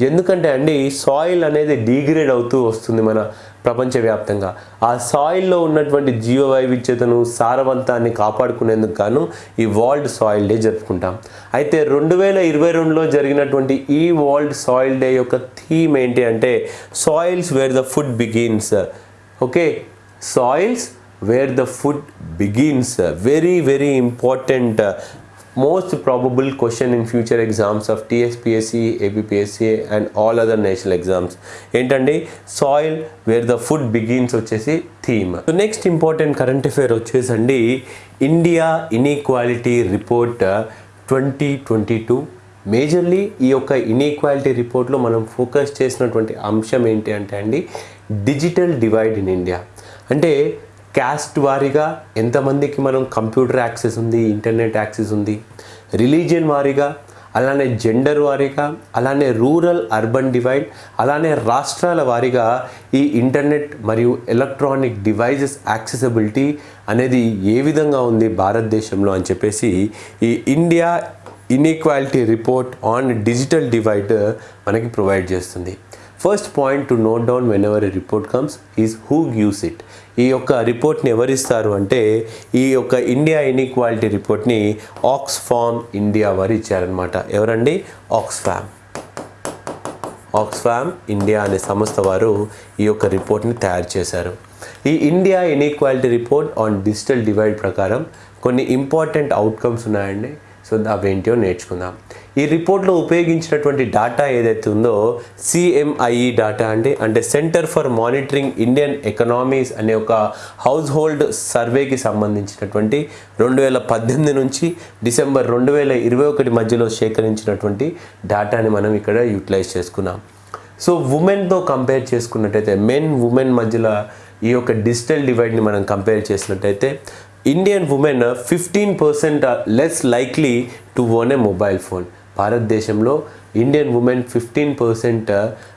[SPEAKER 1] ఎందుకంటే అండి సాయిల్ అనేది డీగ్రేడ్ అవుతూ వస్తుంది మన ప్రపంచవ్యాప్తంగా. ఆ సాయిల్లో ఉన్నటువంటి జీవ వైవిధ్యతను సారవంతాన్ని కాపాడుకునేందుకు గాను ఈ వరల్డ్ సాయిల్ డే జరుపుకుంటాం. అయితే రెండు వేల ఇరవై రెండులో జరిగినటువంటి ఈ వరల్డ్ సాయిల్ డే యొక్క థీమ్ ఏంటి అంటే soils where the food begins. Okay? Soils where the food begins. Very very important most probable question in future exams of TSPSC, APPSC and all other national exams. ఏంటండి? Soil where the food begins వచ్చేసి theme next important current affair వచ్చేసండి India inequality report twenty twenty two majorly ఈ యొక్క ఇన్ఈక్వాలిటీ రిపోర్ట్లో మనం ఫోకస్ చేసినటువంటి అంశం ఏంటి అంటే అండి డిజిటల్ డివైడ్ ఇన్ ఇండియా అంటే క్యాస్ట్ వారీగా ఎంతమందికి మనం కంప్యూటర్ యాక్సెస్ ఉంది ఇంటర్నెట్ యాక్సెస్ ఉంది రిలీజియన్ వారీగా అలానే జెండర్ వారీగా అలానే రూరల్ అర్బన్ డివైడ్ అలానే రాష్ట్రాల వారీగా ఈ ఇంటర్నెట్ మరియు ఎలక్ట్రానిక్ డివైజెస్ యాక్సెసిబిలిటీ అనేది ఏ విధంగా ఉంది భారతదేశంలో అని చెప్పేసి ఈ India inequality report on digital divide మనకి ప్రొవైడ్ చేస్తుంది. First point to note down whenever report comes is who gives it ఈ యొక్క రిపోర్ట్ని ఎవరిస్తారు అంటే ఈ యొక్క ఇండియా ఇన్ఈక్వాలిటీ రిపోర్ట్ని ఆక్స్ఫామ్ ఇండియా వారు ఇచ్చారనమాట ఎవరండి? ఆక్స్ఫామ్ ఆక్స్ఫామ్ ఇండియా అనే సంస్థ వారు ఈ యొక్క రిపోర్ట్ని తయారు చేశారు. ఈ India inequality report on digital divide ప్రకారం కొన్ని ఇంపార్టెంట్ అవుట్కమ్స్ ఉన్నాయండి. సో అవేంటో నేర్చుకుందాం. ఈ రిపోర్ట్లో ఉపయోగించినటువంటి డేటా ఏదైతే ఉందో సిఎంఐఈ డేటా అంటే అంటే centre for monitoring Indian economies అనే ఒక హౌస్ హోల్డ్ సర్వేకి సంబంధించినటువంటి రెండు వేల పద్దెనిమిది నుంచి డిసెంబర్ రెండు వేల ఇరవై ఒకటి మధ్యలో సేకరించినటువంటి డేటాని మనం ఇక్కడ యూటిలైజ్ చేసుకున్నాం. సో ఉమెన్తో కంపేర్ చేసుకున్నట్టయితే మెన్ ఉమెన్ మధ్యలో ఈ యొక్క డిజిటల్ డివైడ్ని మనం కంపేర్ చేసినట్టయితే Indian women fifteen percent less likely to own a mobile phone భారతదేశంలో ఇండియన్ ఉమెన్ ఫిఫ్టీన్ పర్సెంట్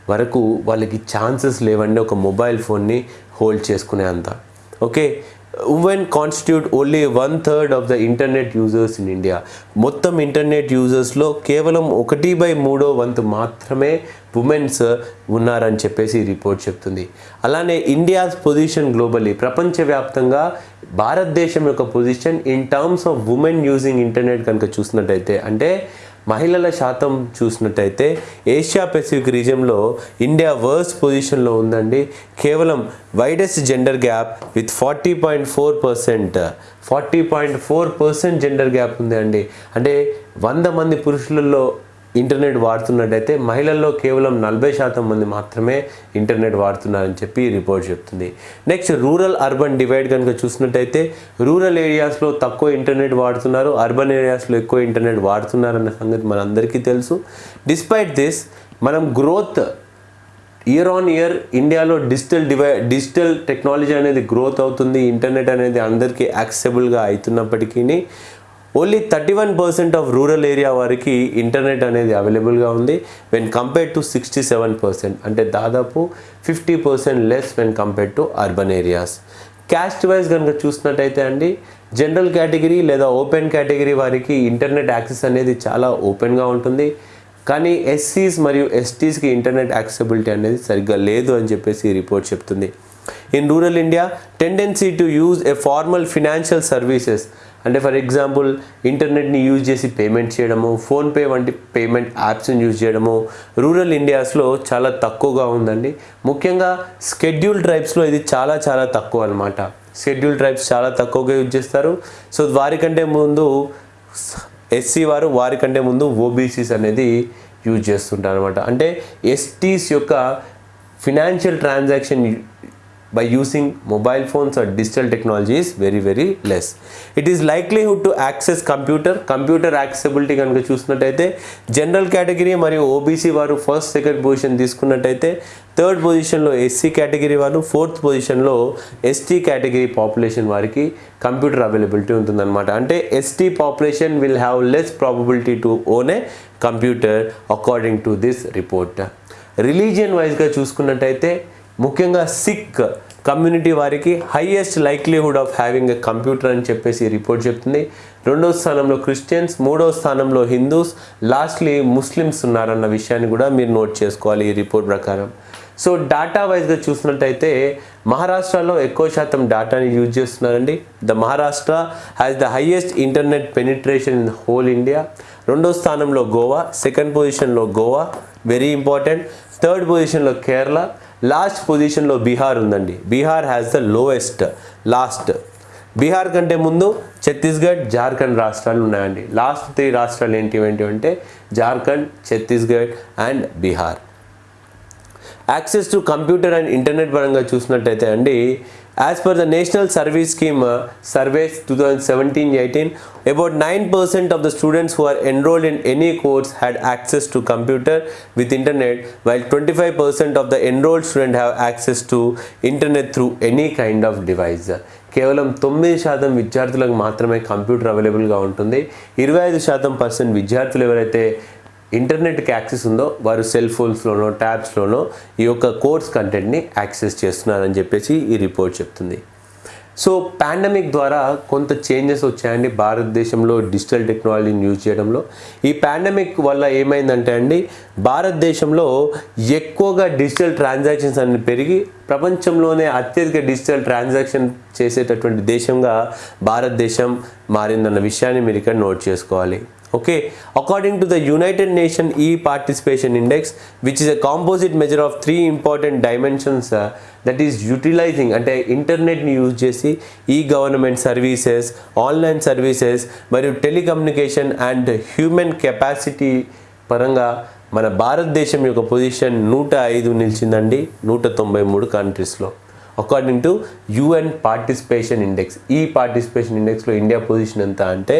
[SPEAKER 1] వరకు వాళ్ళకి ఛాన్సెస్ లేవండి ఒక మొబైల్ ఫోన్ని హోల్డ్ చేసుకునే అంత. Okay women constitute only one third of the internet users in India మొత్తం ఇంటర్నెట్ యూజర్స్లో కేవలం ఒకటి బై మూడో వంతు మాత్రమే ఉమెన్స్ ఉన్నారని చెప్పేసి రిపోర్ట్ చెప్తుంది. అలానే ఇండియాస్ పొజిషన్ గ్లోబలీ ప్రపంచవ్యాప్తంగా భారతదేశం యొక్క position in terms of women using internet కనుక చూసినట్టయితే అంటే మహిళల శాతం చూసినట్టయితే ఏషియా పెసిఫిక్ రీజియన్లో ఇండియా వర్స్ పొజిషన్లో ఉందండి. కేవలం widest gender gap with forty point four percent forty point four percent gender gap ఉంది అండి అంటే వంద మంది పురుషులలో ఇంటర్నెట్ వాడుతున్నట్టయితే మహిళల్లో కేవలం నలభై శాతం మంది మాత్రమే ఇంటర్నెట్ వాడుతున్నారని చెప్పి రిపోర్ట్ చెప్తుంది. నెక్స్ట్ రూరల్ అర్బన్ డివైడ్ కనుక చూసినట్టయితే రూరల్ ఏరియాస్లో తక్కువ ఇంటర్నెట్ వాడుతున్నారు అర్బన్ ఏరియాస్లో ఎక్కువ ఇంటర్నెట్ వాడుతున్నారన్న సంగతి మనందరికీ తెలుసు. డిస్పైట్ దిస్ మనం గ్రోత్ ఇయర్ ఆన్ ఇయర్ ఇండియాలో డిజిటల్ డివై డిజిటల్ టెక్నాలజీ అనేది గ్రోత్ అవుతుంది ఇంటర్నెట్ అనేది అందరికీ యాక్సెబుల్గా అవుతున్నప్పటికీ only thirty one percent of rural area వారికి ఇంటర్నెట్ అనేది అవైలబుల్గా ఉంది. When compare to sixty seven percent అంటే దాదాపు fifty percent less when compare to urban areas caste wise కనుక చూసినట్టయితే అండి జనరల్ కేటగిరీ లేదా ఓపెన్ కేటగిరీ వారికి ఇంటర్నెట్ యాక్సెస్ అనేది చాలా ఓపెన్గా ఉంటుంది. కానీ ఎస్సీస్ మరియు ఎస్టీస్కి ఇంటర్నెట్ యాక్సెసిబిలిటీ అనేది సరిగ్గా లేదు అని చెప్పేసి రిపోర్ట్ చెప్తుంది. In rural India tendency to use a formal financial services అంటే ఫర్ ఎగ్జాంపుల్ ఇంటర్నెట్ని యూజ్ చేసి పేమెంట్ చేయడము ఫోన్పే వంటి పేమెంట్ యాప్స్ని యూజ్ చేయడము రూరల్ ఇండియాస్లో చాలా తక్కువగా ఉందండి. ముఖ్యంగా స్కెడ్యూల్ ట్రైబ్స్లో ఇది చాలా చాలా తక్కువ అనమాట షెడ్యూల్ ట్రైబ్స్ చాలా తక్కువగా యూజ్ చేస్తారు. సో వారికంటే ముందు ఎస్సీ వారు వారికంటే ముందు ఓబీసీస్ అనేది యూజ్ చేస్తుంటారు అనమాట అంటే ఎస్టీస్ యొక్క financial transaction by using mobile phones or digital technology is very very less. It is likelihood to access computer computer accessibility కనుక చూసినట్టయితే జనరల్ కేటగిరీ మరియు ఓబీసీ వారు ఫస్ట్ సెకండ్ పొజిషన్ తీసుకున్నట్టయితే థర్డ్ పొజిషన్లో ఎస్సీ కేటగిరీ వారు ఫోర్త్ పొజిషన్లో ఎస్టీ కేటగిరీ పాపులేషన్ వారికి కంప్యూటర్ అవైలబిలిటీ ఉంటుందన్నమాట. అంటే ST population will have less probability to own a computer according to this report religion వైజ్గా చూసుకున్నట్టయితే ముఖ్యంగా సిక్ కమ్యూనిటీ వారికి highest likelihood of having a computer అని చెప్పేసి రిపోర్ట్ చెప్తుంది. రెండో స్థానంలో క్రిస్టియన్స్ మూడో స్థానంలో హిందూస్ లాస్ట్లీ ముస్లిమ్స్ ఉన్నారన్న విషయాన్ని కూడా మీరు నోట్ చేసుకోవాలి ఈ రిపోర్ట్ ప్రకారం. సో డాటా వైజ్గా చూసినట్టయితే మహారాష్ట్రలో ఎక్కువ శాతం డాటాని యూజ్ చేస్తున్నారండి. The Maharashtra has the highest internet penetration in whole India రెండో స్థానంలో గోవా సెకండ్ పొజిషన్లో గోవా వెరీ ఇంపార్టెంట్ థర్డ్ పొజిషన్లో కేరళ లాస్ట్ పొజిషన్లో బీహార్ ఉందండి. Bihar has the lowest last Bihar కంటే ముందు ఛత్తీస్గఢ్ జార్ఖండ్ రాష్ట్రాలు ఉన్నాయండి. లాస్ట్ త్రీ రాష్ట్రాలు ఏంటి ఏంటి అంటే Jharkhand Chhattisgarh and Bihar. Access to computer and internet పరంగా చూసినట్టయితే అండి as per the national service scheme surveys two thousand seventeen eighteen about nine percent of the students who are enrolled in any course had access to computer with internet while twenty five percent of the enrolled student have access to internet through any kind of device కేవలం తొమ్మిది శాతం విద్యార్థులకు మాత్రమే కంప్యూటర్ అవైలబుల్గా ఉంటుంది ఇరవై ఐదు శాతం పర్సెంట్ విద్యార్థులు ఎవరైతే ఇంటర్నెట్కి యాక్సెస్ ఉందో వారు సెల్ ఫోన్స్లోనో ట్యాబ్స్లోనో ఈ యొక్క కోర్స్ కంటెంట్ని యాక్సెస్ చేస్తున్నారని చెప్పేసి ఈ రిపోర్ట్ చెప్తుంది. సో పాండమిక్ ద్వారా కొంత చేంజెస్ వచ్చాయండి భారతదేశంలో డిజిటల్ టెక్నాలజీని యూజ్ చేయడంలో. ఈ పాండమిక్ వల్ల ఏమైందంటే అండి భారతదేశంలో ఎక్కువగా డిజిటల్ ట్రాన్సాక్షన్స్ అన్ని పెరిగి ప్రపంచంలోనే అత్యధిక డిజిటల్ ట్రాన్సాక్షన్ చేసేటటువంటి దేశంగా భారతదేశం మారిందన్న విషయాన్ని మీరు ఇక్కడ నోట్ చేసుకోవాలి. Okay? According to the united nation ఈ participation index which is a composite measure of three important dimensions that is utilising అంటే ఇంటర్నెట్ని యూజ్ చేసి ఈ గవర్నమెంట్ సర్వీసెస్ ఆన్లైన్ సర్వీసెస్ మరియు టెలికమ్యూనికేషన్ అండ్ హ్యూమన్ కెపాసిటీ పరంగా మన భారతదేశం యొక్క పొజిషన్ నూట ఐదు నిలిచిందండి నూట తొంభై మూడు కంట్రీస్లో according to UN participation index ఈ పార్టిసిపేషన్ ఇండెక్స్లో ఇండియా పొజిషన్ ఎంత అంటే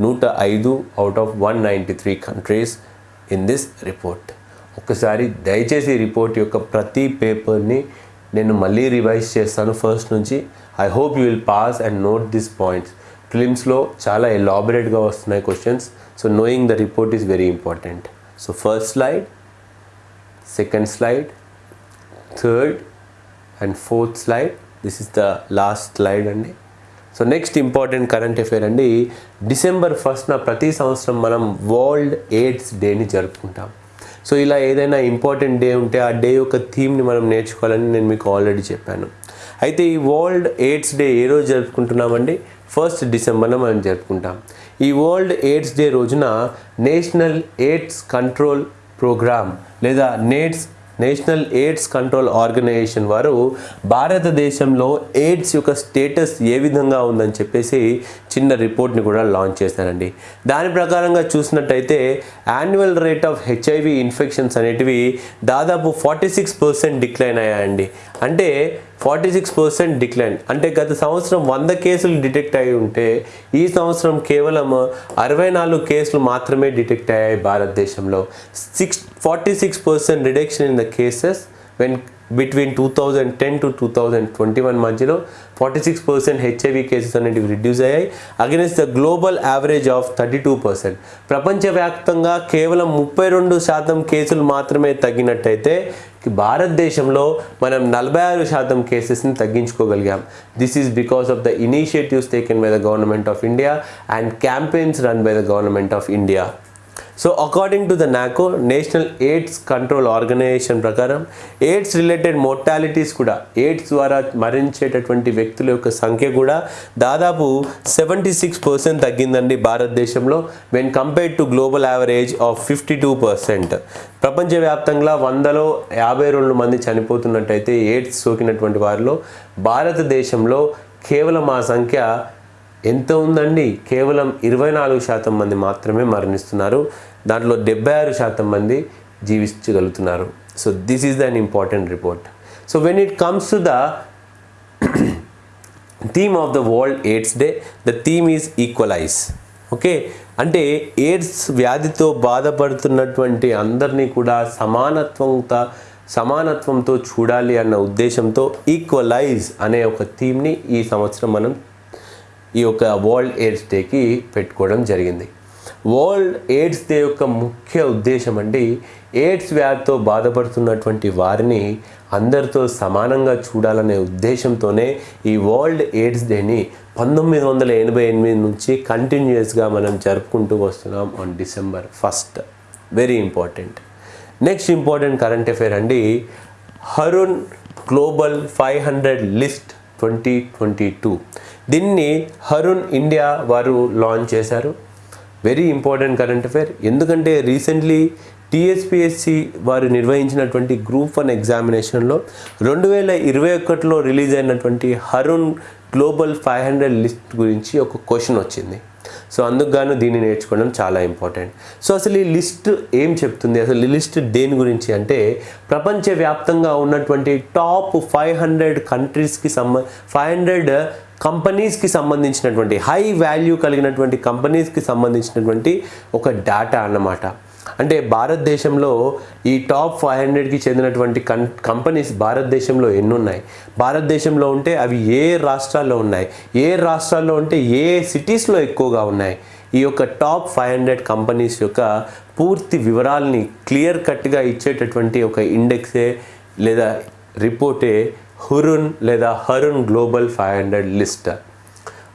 [SPEAKER 1] నూట ఐదు out of one ninety three countries in this report ఒకసారి దయచేసి ఈ రిపోర్ట్ యొక్క ప్రతి పేపర్ని నేను మళ్ళీ రివైజ్ చేస్తాను ఫస్ట్ నుంచి. I hope you will pass and note this points ఫిలిమ్స్లో చాలా ఎలాబరేట్గా వస్తున్నాయి questions so knowing the report is very important so first slide second slide third and fourth slide this is the last slide అండి. So next important current affair అండి డిసెంబర్ ఫస్ట్న ప్రతి సంవత్సరం మనం వరల్డ్ ఎయిడ్స్ డేని జరుపుకుంటాం. సో ఇలా ఏదైనా ఇంపార్టెంట్ డే ఉంటే ఆ డే యొక్క థీమ్ని మనం నేర్చుకోవాలని నేను మీకు ఆల్రెడీ చెప్పాను. అయితే ఈ వరల్డ్ ఎయిడ్స్ డే ఏ రోజు జరుపుకుంటున్నామండి? ఫస్ట్ డిసెంబర్న మనం జరుపుకుంటాం. ఈ వరల్డ్ ఎయిడ్స్ డే రోజున నేషనల్ ఎయిడ్స్ కంట్రోల్ ప్రోగ్రామ్ లేదా నేట్స్ నేషనల్ ఎయిడ్స్ కంట్రోల్ ఆర్గనైజేషన్ వారు భారతదేశంలో ఎయిడ్స్ యొక్క స్టేటస్ ఏ విధంగా ఉందని చెప్పేసి చిన్న రిపోర్ట్ని కూడా లాంచ్ చేశారండి. దాని ప్రకారంగా చూసినట్టయితే annual rate of HIV infections అనేటివి దాదాపు ఫార్టీ సిక్స్ పర్సెంట్ డిక్లైన్ అయ్యాయండి. అంటే ఫార్టీ సిక్స్ పర్సెంట్ డిక్లైన్. అంటే గత సంవత్సరం వంద కేసులు డిటెక్ట్ అయి ఉంటే ఈ సంవత్సరం కేవలం అరవై నాలుగు కేసులు మాత్రమే డిటెక్ట్ అయ్యాయి భారతదేశంలో. Six forty six percent reduction in the cases when between two thousand ten to two thousand twenty one మధ్యలో forty six percent HIV cases అనేటివి రిడ్యూస్ అయ్యాయి. Against the global average of thirty two percent ప్రపంచవ్యాప్తంగా కేవలం ముప్పై రెండు శాతం కేసులు మాత్రమే తగ్గినట్టయితే భారతదేశంలో మనం నలభై ఆరు శాతం కేసెస్ని తగ్గించుకోగలిగాం. This is because of the initiatives taken by the government of India and campaigns run by the government of India so according to the NACO national AIDS control organisation ప్రకారం ఎయిడ్స్ రిలేటెడ్ మోర్టాలిటీస్ కూడా ఎయిడ్స్ ద్వారా మరణించేటటువంటి వ్యక్తుల యొక్క సంఖ్య కూడా దాదాపు సెవెంటీ సిక్స్ పర్సెంట్ తగ్గిందండి భారతదేశంలో when compared to global average of fifty two percent ప్రపంచవ్యాప్తంగా వందలో యాభై రెండు మంది చనిపోతున్నట్టయితే ఎయిడ్స్ సోకినటువంటి వారిలో భారతదేశంలో కేవలం ఆ సంఖ్య ఎంత ఉందండి. కేవలం ఇరవై నాలుగు శాతం మంది మాత్రమే మరణిస్తున్నారు. దాంట్లో డెబ్బై ఆరు శాతం మంది జీవించగలుగుతున్నారు. So this is the an important report so when it comes to the theme of the world AIDS day the theme is equalise okay అంటే ఎయిడ్స్ వ్యాధితో బాధపడుతున్నటువంటి అందరినీ కూడా సమానత్వంతో సమానత్వంతో చూడాలి అన్న ఉద్దేశంతో ఈక్వలైజ్ అనే ఒక థీమ్ని ఈ సంవత్సరం మనం ఈ యొక్క వరల్డ్ ఎయిడ్స్ డేకి పెట్టుకోవడం జరిగింది. వరల్డ్ ఎయిడ్స్ డే యొక్క ముఖ్య ఉద్దేశం అండి ఎయిడ్స్ వ్యాధితో బాధపడుతున్నటువంటి వారిని అందరితో సమానంగా చూడాలనే ఉద్దేశంతోనే ఈ వరల్డ్ ఎయిడ్స్ డేని పంతొమ్మిది వందల ఎనభై ఎనిమిది నుంచి కంటిన్యూస్గా మనం జరుపుకుంటూ వస్తున్నాం on December first very important next important current affair అండి Hurun global five hundred list twenty twenty two దీన్ని హరుణ్ ఇండియా వారు లాంచ్ చేశారు. వెరీ ఇంపార్టెంట్ కరెంట్ అఫైర్ ఎందుకంటే రీసెంట్లీ టీఎస్పిఎస్సి వారు నిర్వహించినటువంటి గ్రూప్ వన్ ఎగ్జామినేషన్లో రెండు వేల ఇరవై ఒకటిలో రిలీజ్ అయినటువంటి Hurun global five hundred list గురించి ఒక క్వశ్చన్ వచ్చింది. సో అందుకు గాను దీన్ని నేర్చుకోవడం చాలా ఇంపార్టెంట్ సో అసలు ఈ లిస్ట్ ఏం చెప్తుంది? అసలు ఈ లిస్ట్ దేని గురించి అంటే ప్రపంచవ్యాప్తంగా ఉన్నటువంటి టాప్ ఫైవ్ హండ్రెడ్ కంట్రీస్కి సంబ ఫైవ్ హండ్రెడ్ కంపెనీస్కి సంబంధించినటువంటి హై వాల్యూ కలిగినటువంటి కంపెనీస్కి సంబంధించినటువంటి ఒక డేటా అన్నమాట. అంటే భారతదేశంలో ఈ టాప్ ఫైవ్ హండ్రెడ్కి చెందినటువంటి కం కంపెనీస్ భారతదేశంలో ఎన్నున్నాయి. భారతదేశంలో ఉంటే అవి ఏ రాష్ట్రాల్లో ఉన్నాయి? ఏ రాష్ట్రాల్లో ఉంటే ఏ సిటీస్లో ఎక్కువగా ఉన్నాయి? ఈ యొక్క టాప్ ఫైవ్ హండ్రెడ్ కంపెనీస్ యొక్క పూర్తి వివరాలని క్లియర్ కట్గా ఇచ్చేటటువంటి ఒక ఇండెక్సే లేదా రిపోర్టే హురున్ లేదా Hurun global five hundred list.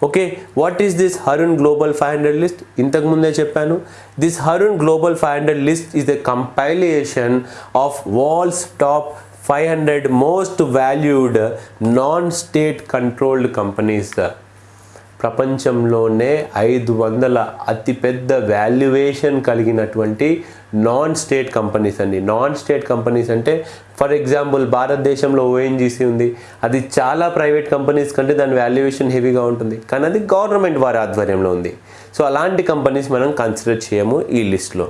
[SPEAKER 1] Okay what is this Hurun global five hundred list? ఇంతకు ముందే చెప్పాను. This Hurun global five hundred list is the compilation of world's top five hundred most valued non state controlled companies. ప్రపంచంలోనే ఐదు వందల అతిపెద్ద వాల్యుయేషన్ కలిగినటువంటి నాన్ స్టేట్ కంపెనీస్ అండి. నాన్ స్టేట్ కంపెనీస్ అంటే ఫర్ ఎగ్జాంపుల్ భారతదేశంలో ఓఎన్జీసీ ఉంది. అది చాలా ప్రైవేట్ కంపెనీస్ కంటే దాని వాల్యుయేషన్ హెవీగా ఉంటుంది. కానీ అది గవర్నమెంట్ వారి ఆధ్వర్యంలో ఉంది. సో అలాంటి కంపెనీస్ మనం కన్సిడర్ చేయము ఈ లిస్ట్లో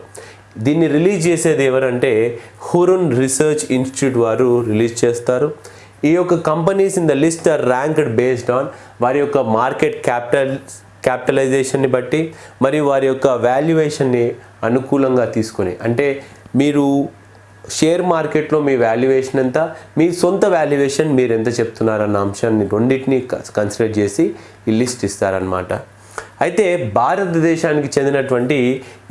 [SPEAKER 1] దీన్ని రిలీజ్ చేసేది ఎవరంటే హురున్ రీసెర్చ్ ఇన్స్టిట్యూట్ వారు రిలీజ్ చేస్తారు. ఈ యొక్క companies in the list are ranked based on వారి యొక్క మార్కెట్ క్యాపిటల్ క్యాపిటలైజేషన్ని బట్టి మరియు వారి యొక్క వాల్యుయేషన్ని అనుకూలంగా తీసుకొని అంటే మీరు షేర్ మార్కెట్లో మీ వాల్యుయేషన్ ఎంత మీ సొంత వాల్యుయేషన్ మీరు ఎంత చెప్తున్నారన్న అంశాన్ని రెండింటిని కన్సిడర్ చేసి ఈ లిస్ట్ ఇస్తారనమాట అయితే భారతదేశానికి చెందినటువంటి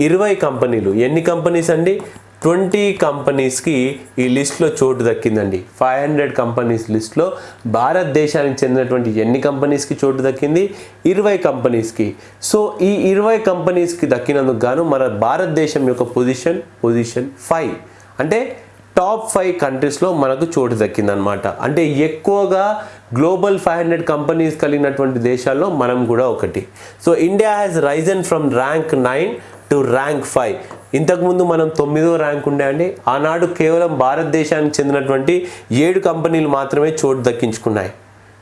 [SPEAKER 1] ఇరవై కంపెనీలు ఎన్ని కంపెనీస్ అండి? ట్వంటీ కంపెనీస్కి ఈ లిస్ట్లో చోటు దక్కిందండి. ఫైవ్ హండ్రెడ్ కంపెనీస్ లిస్ట్లో భారతదేశానికి చెందినటువంటి ఎన్ని కంపెనీస్కి చోటు దక్కింది? ఇరవై కంపెనీస్కి. సో ఈ ఇరవై కంపెనీస్కి దక్కినందుకు గాను మన భారతదేశం యొక్క పొజిషన్ పొజిషన్ ఫైవ్. అంటే టాప్ ఫైవ్ కంట్రీస్లో మనకు చోటు దక్కిందనమాట అంటే ఎక్కువగా గ్లోబల్ ఫైవ్ హండ్రెడ్ కంపెనీస్ కలిగినటువంటి దేశాల్లో మనం కూడా ఒకటి. So India has risen from rank nine to rank five ఇంతకుముందు మనం తొమ్మిదో ర్యాంక్ ఉండే అండి. ఆనాడు కేవలం భారతదేశానికి చెందినటువంటి ఏడు కంపెనీలు మాత్రమే చోటు దక్కించుకున్నాయి.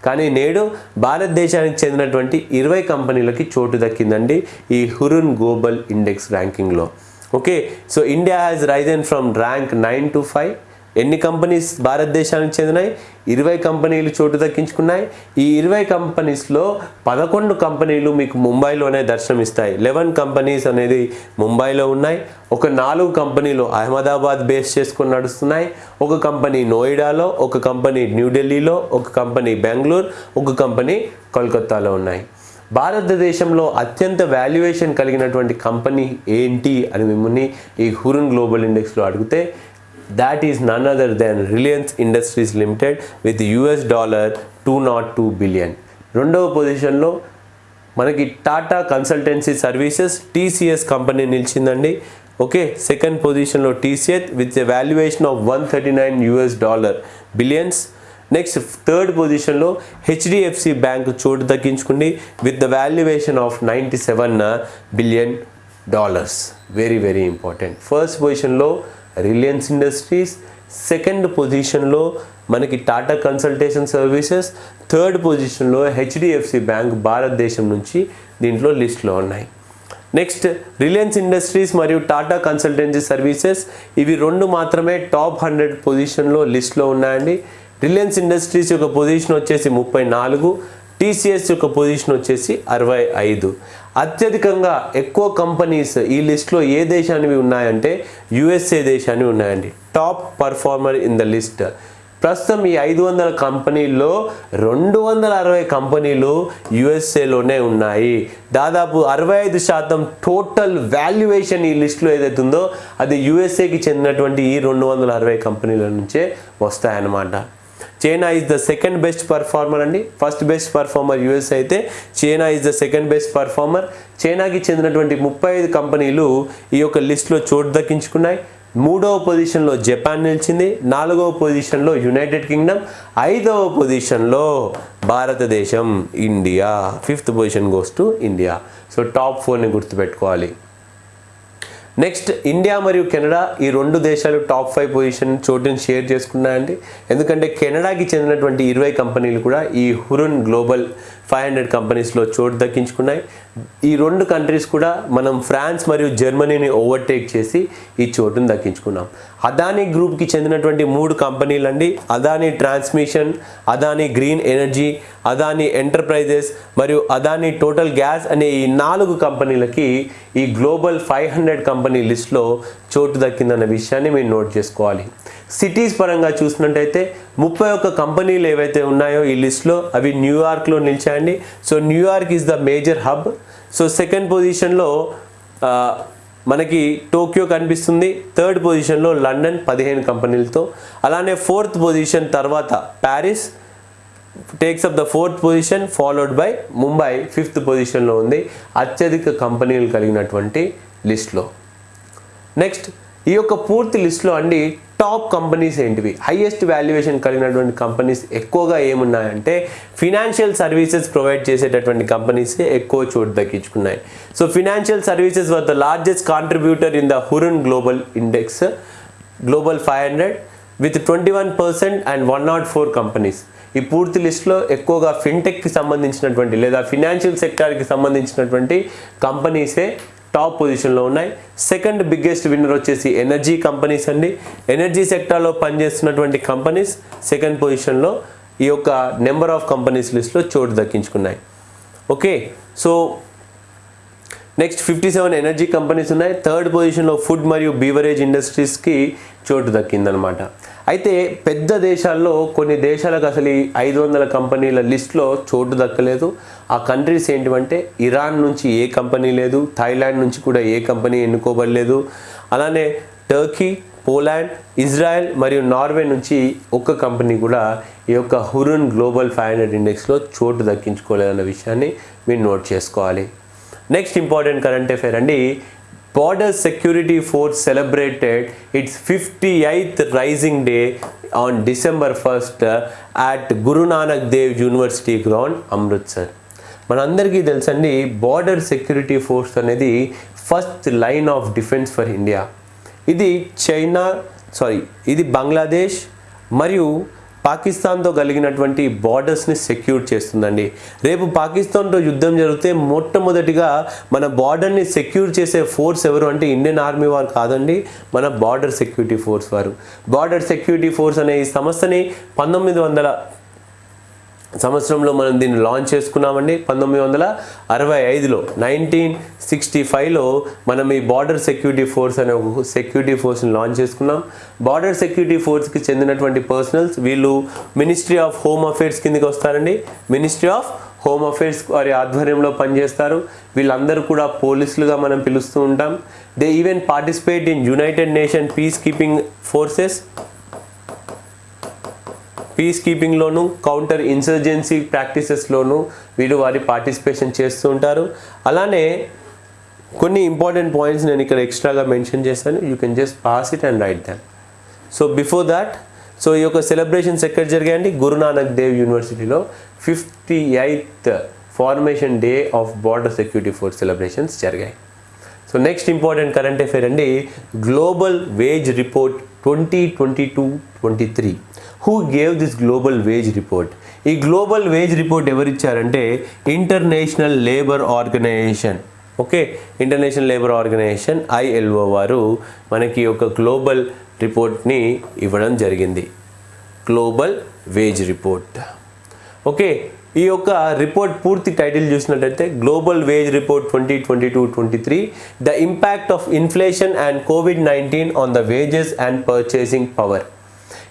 [SPEAKER 1] కానీ నేడు భారతదేశానికి చెందినటువంటి ఇరవై కంపెనీలకి చోటు దక్కిందండి ఈ Hurun global index ర్యాంకింగ్లో. Okay so India has risen from rank nine to five ఎన్ని కంపెనీస్ భారతదేశానికి చెందినాయి? ఇరవై కంపెనీలు చోటు దక్కించుకున్నాయి. ఈ ఇరవై కంపెనీస్లో పదకొండు కంపెనీలు మీకు ముంబైలోనే దర్శనమిస్తాయి. లెవెన్ కంపెనీస్ అనేది ముంబైలో ఉన్నాయి. ఒక నాలుగు కంపెనీలు అహ్మదాబాద్ బేస్ చేసుకొని నడుస్తున్నాయి. ఒక కంపెనీ నోయిడాలో ఒక కంపెనీ న్యూఢిల్లీలో ఒక కంపెనీ బెంగళూరు ఒక కంపెనీ కోల్కత్తాలో ఉన్నాయి. భారతదేశంలో అత్యంత వాల్యుయేషన్ కలిగినటువంటి కంపెనీ ఏంటి అని మిమ్మల్ని ఈ హురున్ గ్లోబల్ ఇండెక్స్లో అడిగితే that is none other than Reliance Industries Limited with US dollar two nought two billion రెండవ పొజిషన్లో మనకి Tata Consultancy Services TCS company నిలిచిందండి. Okay second పొజిషన్లో TCS with a valuation of one thirty nine US dollar billions next third పొజిషన్లో హెచ్డిఎఫ్సి బ్యాంక్ చోటు దక్కించుకుంది with the valuation of ninety seven billion dollars very very important first పొజిషన్లో రిలయన్స్ ఇండస్ట్రీస్ సెకండ్ పొజిషన్లో మనకి టాటా కన్సల్టేషన్ సర్వీసెస్ థర్డ్ పొజిషన్లో హెచ్డిఎఫ్సి బ్యాంక్ భారతదేశం నుంచి దీంట్లో లిస్ట్లో ఉన్నాయి. నెక్స్ట్ రిలయన్స్ ఇండస్ట్రీస్ మరియు టాటా కన్సల్టెన్సీ సర్వీసెస్ ఇవి రెండు మాత్రమే టాప్ హండ్రెడ్ పొజిషన్లో లిస్ట్లో ఉన్నాయండి. రిలయన్స్ ఇండస్ట్రీస్ యొక్క పొజిషన్ వచ్చేసి ముప్పై నాలుగు. టీసీఎస్ యొక్క పొజిషన్ వచ్చేసి అరవై ఐదు. అత్యధికంగా ఎక్కువ కంపెనీస్ ఈ లిస్ట్లో ఏ దేశానివి ఉన్నాయంటే యుఎస్ఏ దేశాన్ని ఉన్నాయండి. Top performer in the list ప్రస్తుతం ఈ ఐదు వందల కంపెనీల్లో రెండు వందల అరవై కంపెనీలు యుఎస్ఏలోనే ఉన్నాయి. దాదాపు అరవై ఐదు శాతం టోటల్ వాల్యుయేషన్ ఈ లిస్ట్లో ఏదైతే ఉందో అది యుఎస్ఏకి చెందినటువంటి ఈ రెండు వందల అరవై కంపెనీల నుంచే వస్తాయన్నమాట. China is the second best performer అండి. ఫస్ట్ బెస్ట్ పర్ఫార్మర్ యుఎస్ అయితే China is the second best performer చైనాకి చెందినటువంటి ముప్పై ఐదు కంపెనీలు ఈ యొక్క లిస్ట్లో చోటు దక్కించుకున్నాయి. మూడవ పొజిషన్లో జపాన్ నిలిచింది. నాలుగవ పొజిషన్లో యునైటెడ్ కింగ్డమ్ ఐదవ పొజిషన్లో భారతదేశం India fifth position goes to India so top ఫోర్ని గుర్తుపెట్టుకోవాలి. నెక్స్ట్ ఇండియా మరియు కెనడా ఈ రెండు దేశాలు టాప్ ఫైవ్ పొజిషన్ చోటుని షేర్ చేసుకున్నాయండి. ఎందుకంటే కెనడాకి చెందినటువంటి ఇరవై కంపెనీలు కూడా ఈ హురున్ గ్లోబల్ ఫైవ్ హండ్రెడ్ కంపెనీస్లో చోటు దక్కించుకున్నాయి. ఈ రెండు కంట్రీస్ కూడా మనం ఫ్రాన్స్ మరియు జర్మనీని ఓవర్టేక్ చేసి ఈ చోటును దక్కించుకున్నాం. అదానీ గ్రూప్కి చెందినటువంటి మూడు కంపెనీలు అండి Adani Transmission Adani Green Energy Adani Enterprises మరియు అదానీ టోటల్ గ్యాస్ అనే ఈ నాలుగు కంపెనీలకి ఈ గ్లోబల్ ఫైవ్ హండ్రెడ్ కంపెనీ లిస్ట్లో చోటు దక్కిందన్న విషయాన్ని మీరు నోట్ చేసుకోవాలి. సిటీస్ పరంగా చూసినట్టయితే ముప్పై ఒక్క కంపెనీలు ఏవైతే ఉన్నాయో ఈ లిస్ట్లో అవి న్యూయార్క్లో నిలిచాయండి. So New York is the major hub. So second పొజిషన్లో మనకి టోక్యో కనిపిస్తుంది. థర్డ్ పొజిషన్లో లండన్ పదిహేను కంపెనీలతో. అలానే ఫోర్త్ పొజిషన్ తర్వాత Paris. Takes up the fourth position followed by Mumbai fifth పొజిషన్లో ఉంది. అత్యధిక కంపెనీలు కలిగినటువంటి లిస్ట్లో. నెక్స్ట్ ఈ యొక్క పూర్తి లిస్ట్లో అండి టాప్ కంపెనీస్ ఏంటివి? హైయెస్ట్ వాల్యుయేషన్ కలిగినటువంటి కంపెనీస్ ఎక్కువగా ఏమున్నాయంటే ఫినాన్షియల్ సర్వీసెస్ ప్రొవైడ్ చేసేటటువంటి కంపెనీసే ఎక్కువ చోటు దక్కించుకున్నాయి. So financial services were the largest contributor in the Hurun global index global five hundred with twenty one percent and one nought four companies ఈ పూర్తి లిస్ట్లో ఎక్కువగా ఫిన్టెక్కి సంబంధించినటువంటి లేదా ఫినాన్షియల్ సెక్టార్కి సంబంధించినటువంటి కంపెనీసే టాప్ పొజిషన్లో ఉన్నాయి. సెకండ్ బిగ్గెస్ట్ విన్నర్ వచ్చేసి ఎనర్జీ కంపెనీస్ అండి. ఎనర్జీ సెక్టార్లో పనిచేస్తున్నటువంటి కంపెనీస్ సెకండ్ పొజిషన్లో ఈ యొక్క నెంబర్ ఆఫ్ కంపెనీస్ లిస్ట్లో చోటు దక్కించుకున్నాయి. Okay so next fifty seven energy companies ఉన్నాయి. థర్డ్ పొజిషన్లో ఫుడ్ మరియు బీవరేజ్ ఇండస్ట్రీస్కి చోటు దక్కిందనమాట. అయితే పెద్ద దేశాల్లో కొన్ని దేశాలకు అసలు ఈ ఐదు వందల కంపెనీల లిస్ట్లో చోటు దక్కలేదు. ఆ కంట్రీస్ ఏంటివంటే ఇరాన్ నుంచి ఏ కంపెనీ లేదు థాయిలాండ్ నుంచి కూడా ఏ కంపెనీ ఎన్నుకోబడలేదు. అలానే టర్కీ పోలాండ్ ఇజ్రాయెల్ మరియు నార్వే నుంచి ఒక్క కంపెనీ కూడా ఈ యొక్క హురున్ గ్లోబల్ ఫైవ్ హండ్రెడ్ ఇండెక్స్లో చోటు దక్కించుకోలేదన్న విషయాన్ని మీరు నోట్ చేసుకోవాలి. నెక్స్ట్ ఇంపార్టెంట్ కరెంట్ అఫేర్ అండి border security force celebrated its fifty eighth raising day on December first at Guru Nanak Dev University ground Amritsar మనందరికీ తెలుసండి బార్డర్ సెక్యూరిటీ ఫోర్స్ అనేది first line of defence for India ఇది చైనా సారీ ఇది బంగ్లాదేశ్ మరియు పాకిస్తాన్తో కలిగినటువంటి బార్డర్స్ని సెక్యూర్ చేస్తుందండి. రేపు పాకిస్తాన్తో యుద్ధం జరిగితే మొట్టమొదటిగా మన బార్డర్ని సెక్యూర్ చేసే ఫోర్స్ ఎవరు అంటే ఇండియన్ ఆర్మీ వారు కాదండి మన బార్డర్ సెక్యూరిటీ ఫోర్స్ వారు. బార్డర్ సెక్యూరిటీ ఫోర్స్ అనే ఈ సంస్థని పంతొమ్మిది వందల సంవత్సరంలో మనం దీన్ని లాంచ్ చేసుకున్నామండి. పంతొమ్మిది వందల అరవై ఐదులో నైన్టీన్ సిక్స్టీ ఫైవ్లో మనం ఈ బార్డర్ సెక్యూరిటీ ఫోర్స్ అనే ఒక సెక్యూరిటీ ఫోర్స్ని లాంచ్ చేసుకున్నాం. బార్డర్ సెక్యూరిటీ ఫోర్స్కి చెందినటువంటి పర్సనల్స్ వీళ్ళు మినిస్ట్రీ ఆఫ్ హోమ్ అఫేర్స్ కిందకి వస్తారండి. మినిస్ట్రీ ఆఫ్ హోమ్ అఫేర్స్ వారి ఆధ్వర్యంలో పనిచేస్తారు. వీళ్ళందరూ కూడా పోలీసులుగా మనం పిలుస్తూ ఉంటాం. They even participate in united nation peacekeeping forces peace కీపింగ్లోను counter insurgency ప్రాక్టీసెస్లోను వీరు వారి పార్టిసిపేషన్ చేస్తూ ఉంటారు. అలానే కొన్ని ఇంపార్టెంట్ పాయింట్స్ నేను ఇక్కడ ఎక్స్ట్రాగా మెన్షన్ చేస్తాను you can just pass it and write them. So before that so ఈ యొక్క సెలబ్రేషన్స్ ఎక్కడ జరిగాయండి గురునానక్ దేవ్ యూనివర్సిటీలో fifty eighth formation day of border security force celebrations జరిగాయి. So next important current affair అండి global wage report twenty twenty two twenty three. Who gave this global wage report ఈ global wage report ఎవరిచ్చారంటే international labour organisation okay? International labour organisation ILO వారు మనకి ఒక గ్లోబల్ రిపోర్ట్ని ఇవ్వడం జరిగింది. Global wage report okay? ఈ యొక్క రిపోర్ట్ పూర్తి టైటిల్ చూసినట్టయితే global wage report twenty twenty two twenty three the impact of inflation and COVID nineteen on the wages and purchasing power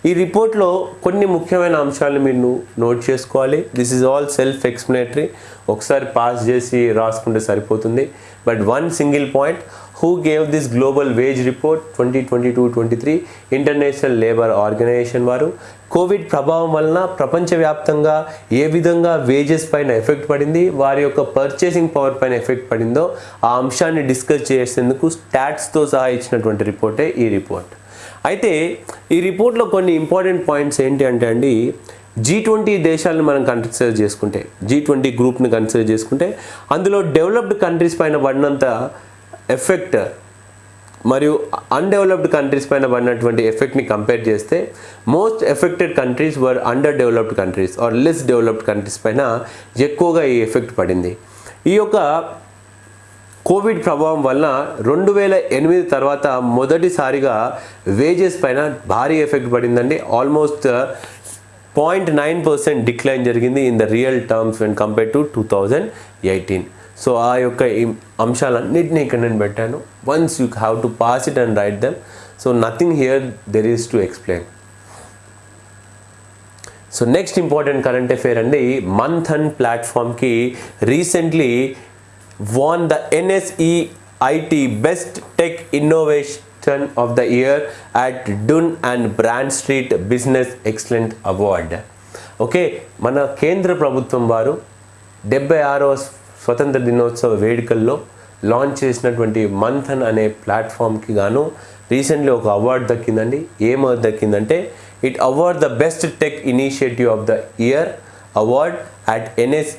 [SPEAKER 1] ఈ రిపోర్ట్లో కొన్ని ముఖ్యమైన అంశాలను మీరు నోట్ చేసుకోవాలి. This is all self explanatory ఒకసారి పాస్ చేసి రాసుకుంటే సరిపోతుంది. But one single point who gave this global wage report twenty twenty two twenty three international labour organisation వారు. కోవిడ్ ప్రభావం వలన ప్రపంచవ్యాప్తంగా ఏ విధంగా వేజెస్ పైన ఎఫెక్ట్ పడింది? వారి యొక్క పర్చేసింగ్ పవర్ పైన ఎఫెక్ట్ పడిందో ఆ అంశాన్ని డిస్కస్ చేసేందుకు స్టాట్స్తో సహా ఇచ్చినటువంటి రిపోర్టే ఈ రిపోర్ట్. అయితే ఈ రిపోర్ట్లో కొన్ని ఇంపార్టెంట్ పాయింట్స్ ఏంటి అంటే అండి జీ ట్వంటీ దేశాలను మనం కన్సిడర్ చేసుకుంటే జీ ట్వంటీ గ్రూప్ని కన్సిడర్ చేసుకుంటే అందులో డెవలప్డ్ కంట్రీస్ పైన పడినంత ఎఫెక్ట్ మరియు అన్డెవలప్డ్ కంట్రీస్ పైన పడినటువంటి ఎఫెక్ట్ని కంపేర్ చేస్తే most affected countries were under developed countries or less developed countries పైన ఎక్కువగా ఈ ఎఫెక్ట్ పడింది. ఈ యొక్క కోవిడ్ ప్రభావం వలన రెండు వేల ఎనిమిది తర్వాత మొదటిసారిగా వేజెస్ పైన భారీ ఎఫెక్ట్ పడిందండి. Almost point nine percent decline జరిగింది in the real terms when compare to two thousand eighteen so ఆ యొక్క అంశాలన్నింటినీ ఇక్కడ నేను పెట్టాను. Once you have to pass it and write them so nothing here there is to explain so next important current affair అండి. Manthan ప్లాట్ఫామ్కి recently won the NSEIT best tech innovation of the year at Dun and Bradstreet business excellent award okay మన కేంద్ర ప్రభుత్వం వారు డెబ్బై ఆరవ స్వతంత్ర దినోత్సవ వేడుకల్లో లాంచ్ చేసినటువంటి మంథన్ అనే ప్లాట్ఫామ్కి గాను రీసెంట్లీ ఒక అవార్డు దక్కిందండి. ఏం దక్కిందంటే it award the best tech initiative of the year award at NS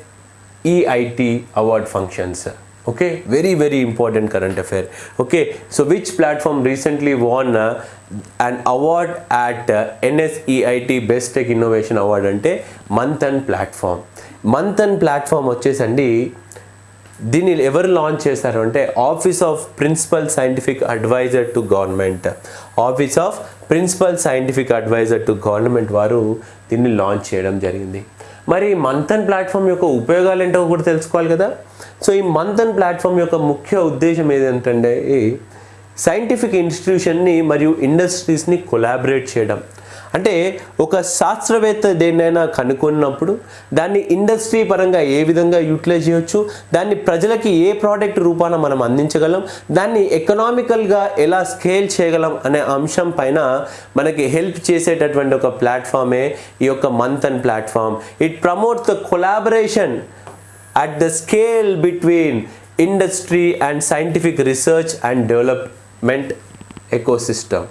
[SPEAKER 1] NSEIT award functions okay very very important current affair okay so which won recently won award award at NSEIT best tech innovation award అంటే మంతన్ ప్లాట్ఫామ్ మంతన్ ప్లాట్ఫామ్ వచ్చేసండి దీన్ని ఎవరు లాంచ్ చేశారు అంటే office of principal scientific adviser to government office of principal scientific adviser to government వారు దీన్ని లాంచ్ చేయడం జరిగింది. మరి మంతన్ ప్లాట్ఫామ్ యొక్క ఉపయోగాలు ఏంటో కూడా తెలుసుకోవాలి కదా. సో ఈ మంతన్ ప్లాట్ఫామ్ యొక్క ముఖ్య ఉద్దేశం ఏదంటే సైంటిఫిక్ ఇన్స్టిట్యూషన్ని మరియు ఇండస్ట్రీస్ని కొలాబరేట్ చేయడం. అంటే ఒక శాస్త్రవేత్త దేన్నైనా కనుక్కున్నప్పుడు దాన్ని ఇండస్ట్రీ పరంగా ఏ విధంగా యూటిలైజ్ చేయొచ్చు దాన్ని ప్రజలకి ఏ ప్రోడక్ట్ రూపాన మనం అందించగలం దాన్ని ఎకనామికల్గా ఎలా స్కేల్ చేయగలం అనే అంశం పైన మనకి హెల్ప్ చేసేటటువంటి ఒక ప్లాట్ఫామే ఈ యొక్క Manthan platform. It promotes the collaboration at the scale between industry and scientific research and development ecosystem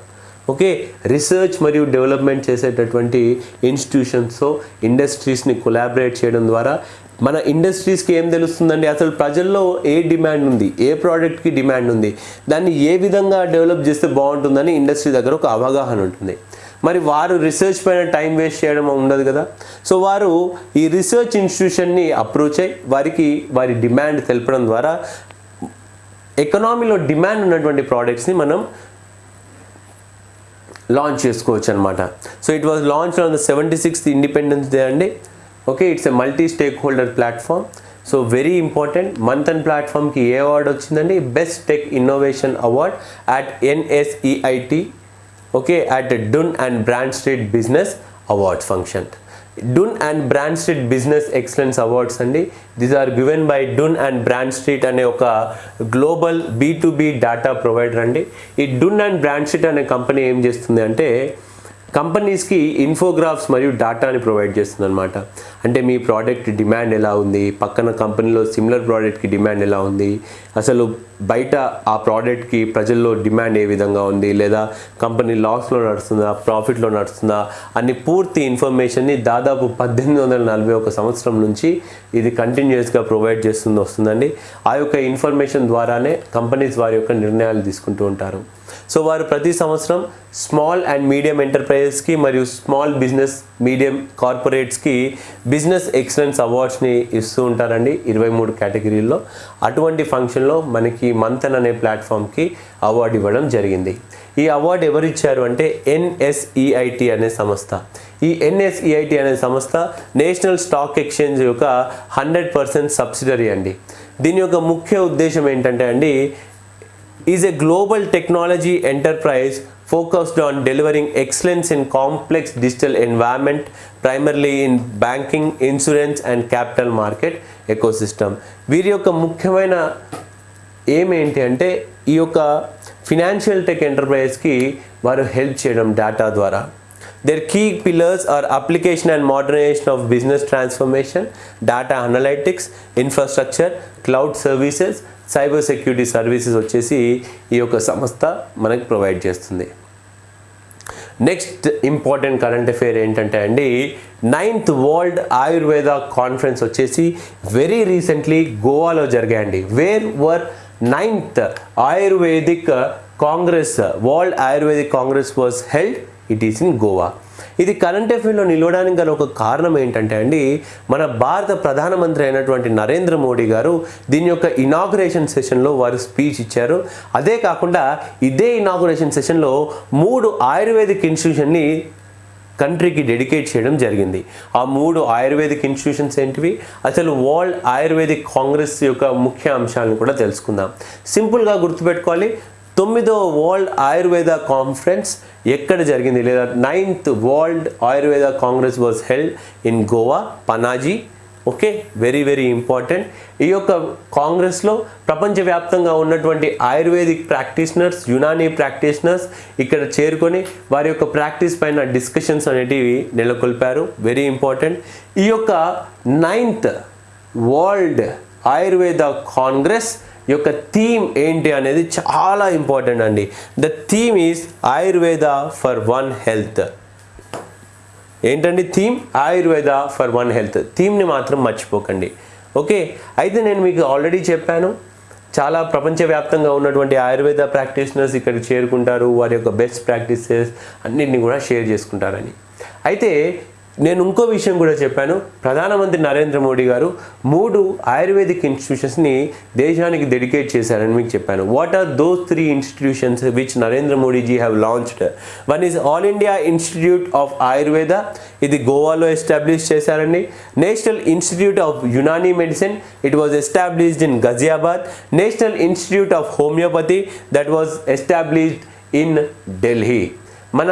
[SPEAKER 1] okay research మరియు డెవలప్మెంట్ చేసేటటువంటి ఇన్స్టిట్యూషన్స్తో ఇండస్ట్రీస్ని కొలాబరేట్ చేయడం ద్వారా మన ఇండస్ట్రీస్కి ఏం తెలుస్తుందండి? అసలు ప్రజల్లో ఏ డిమాండ్ ఉంది? ఏ ప్రోడక్ట్కి డిమాండ్ ఉంది? దాన్ని ఏ విధంగా డెవలప్ చేస్తే బాగుంటుందని ఇండస్ట్రీ దగ్గర ఒక అవగాహన ఉంటుంది. మరి వారు రీసెర్చ్ పైన టైం వేస్ట్ చేయడం ఉండదు కదా? సో వారు ఈ రీసెర్చ్ ఇన్స్టిట్యూషన్ని అప్రోచ్ అయ్యి వారికి వారి డిమాండ్ తెలపడం ద్వారా ఎకనామీలో డిమాండ్ ఉన్నటువంటి ప్రోడక్ట్స్ని మనం లాంచ్ చేసుకోవచ్చు అనమాట so it was launch on the seventy sixth independence day అండి. Okay it's a multi stake holder platform so very important Manthan ప్లాట్ఫామ్కి ఏ అవార్డు వచ్చిందండి? Best tech innovation award at NSEIT okay at Dun and Bradstreet business awards function Dun and Bradstreet business excellence awards అండి. These are given by Dun and Bradstreet అనే ఒక global B to B data provider అండి. ఈ డున్ అండ్ బ్రాండ్ స్ట్రీట్ అనే కంపెనీ ఏం చేస్తుంది అంటే కంపెనీస్కి ఇన్ఫోగ్రాఫ్స్ మరియు డాటాని ప్రొవైడ్ చేస్తుంది అనమాట అంటే మీ ప్రోడక్ట్ డిమాండ్ ఎలా ఉంది? పక్కన కంపెనీలో సిమిలర్ ప్రోడక్ట్కి డిమాండ్ ఎలా ఉంది? అసలు బయట ఆ ప్రోడక్ట్కి ప్రజల్లో డిమాండ్ ఏ విధంగా ఉంది? లేదా కంపెనీ లాస్లో నడుస్తుందా? ప్రాఫిట్లో నడుస్తుందా? అన్ని పూర్తి ఇన్ఫర్మేషన్ని దాదాపు పద్దెనిమిది వందల నలభై ఒక సంవత్సరం నుంచి ఇది కంటిన్యూస్గా ప్రొవైడ్ చేస్తుంది వస్తుందండి. ఆ యొక్క ఇన్ఫర్మేషన్ ద్వారానే కంపెనీస్ వారి యొక్క నిర్ణయాలు తీసుకుంటూ ఉంటారు. సో వారు ప్రతి సంవత్సరం స్మాల్ అండ్ మీడియం ఎంటర్ప్రైజెస్కి మరియు స్మాల్ బిజినెస్ మీడియం కార్పొరేట్స్కి బిజినెస్ ఎక్సలెన్స్ అవార్డ్స్ని ఇస్తూ ఉంటారండి ఇరవై మూడు కేటగిరీల్లో. అటువంటి ఫంక్షన్లో మనకి మంతన్ అనే ప్లాట్ఫామ్కి అవార్డు ఇవ్వడం జరిగింది. ఈ అవార్డు ఎవరిచ్చారు అంటే ఎన్ఎస్ఈఐటి అనే సంస్థ. ఈ ఎన్ఎస్ఈఐటి అనే సంస్థ నేషనల్ స్టాక్ ఎక్స్చేంజ్ యొక్క హండ్రెడ్ పర్సెంట్ సబ్సిడరీ అండి. దీని యొక్క ముఖ్య ఉద్దేశం ఏంటంటే అండి is a global technology enterprise focused on delivering excellence in complex digital environment primarily in banking insurance and capital market ecosystem వీరి యొక్క ముఖ్యమైన ఏమేంటి అంటే ఈ యొక్క ఫినాన్షియల్ టెక్ ఎంటర్ప్రైజ్కి వారు హెల్ప్ చేయడం డేటా ద్వారా their key pillars are application and modernization of business transformation data analytics infrastructure cloud services cyber security services వచ్చేసి ఈ యొక్క సంస్థ మనకు ప్రొవైడ్ చేస్తుంది. నెక్స్ట్ ఇంపార్టెంట్ కరెంట్ అఫేర్ ఏంటంటే అండి నైన్త్ వరల్డ్ ఆయుర్వేద కాన్ఫరెన్స్ వచ్చేసి వెరీ రీసెంట్లీ గోవాలో జరిగాయండి. Where were ninth Ayurvedic congress world Ayurvedic congress was held it is in Goa ఇది కరెంట్ అఫేర్లో నిలవడానికి గల ఒక కారణం ఏంటంటే అండి మన భారత ప్రధానమంత్రి అయినటువంటి నరేంద్ర మోడీ గారు దీని యొక్క ఇనాగ్రేషన్ సెషన్లో వారు స్పీచ్ ఇచ్చారు. అదే కాకుండా ఇదే ఇనాగ్రేషన్ సెషన్లో మూడు ఆయుర్వేదిక్ ఇన్స్టిట్యూషన్ని కంట్రీకి డెడికేట్ చేయడం జరిగింది. ఆ మూడు ఆయుర్వేదిక్ ఇన్స్టిట్యూషన్స్ ఏంటివి? అసలు వరల్డ్ ఆయుర్వేదిక్ కాంగ్రెస్ యొక్క ముఖ్య అంశాలను కూడా తెలుసుకుందాం. సింపుల్గా గుర్తుపెట్టుకోవాలి. తొమ్మిదో వరల్డ్ ఆయుర్వేద కాన్ఫరెన్స్ ఎక్కడ జరిగింది? లేదా ninth world Ayurveda congress was held in Goa Panaji. Okay very very important. ఈ యొక్క కాంగ్రెస్లో ప్రపంచవ్యాప్తంగా ఉన్నటువంటి ఆయుర్వేదిక్ ప్రాక్టీషనర్స్ యునానీ ప్రాక్టీషనర్స్ ఇక్కడ చేరుకొని వారి యొక్క ప్రాక్టీస్ పైన డిస్కషన్స్ అనేటివి నెలకొల్పారు. Very important. ఈ యొక్క నైన్త్ వరల్డ్ ఆయుర్వేద కాంగ్రెస్ యొక్క థీమ్ ఏంటి అనేది చాలా ఇంపార్టెంట్ అండి. The theme is Ayurveda for one health. ఏంటండి theme? Ayurveda for one health. థీమ్ని మాత్రం మర్చిపోకండి. ఓకే? అయితే నేను మీకు ఆల్రెడీ చెప్పాను. చాలా ప్రపంచవ్యాప్తంగా ఉన్నటువంటి ఆయుర్వేద ప్రాక్టీషనర్స్ ఇక్కడికి చేరుకుంటారు. వారి యొక్క బెస్ట్ ప్రాక్టీసెస్ అన్నింటినీ కూడా షేర్ చేసుకుంటారని. అయితే నేను ఇంకో విషయం కూడా చెప్పాను. ప్రధానమంత్రి నరేంద్ర మోడీ గారు మూడు ఆయుర్వేదిక్ ఇన్స్టిట్యూషన్స్ని దేశానికి డెడికేట్ చేశారని మీకు చెప్పాను. What are those three institutions which Narendra Modiji have launched one is all India institute of Ayurveda ఇది గోవాలో ఎస్టాబ్లిష్ చేశారండి. National institute of Unani medicine it was established in Ghaziabad national institute of homeopathy that was established in Delhi మన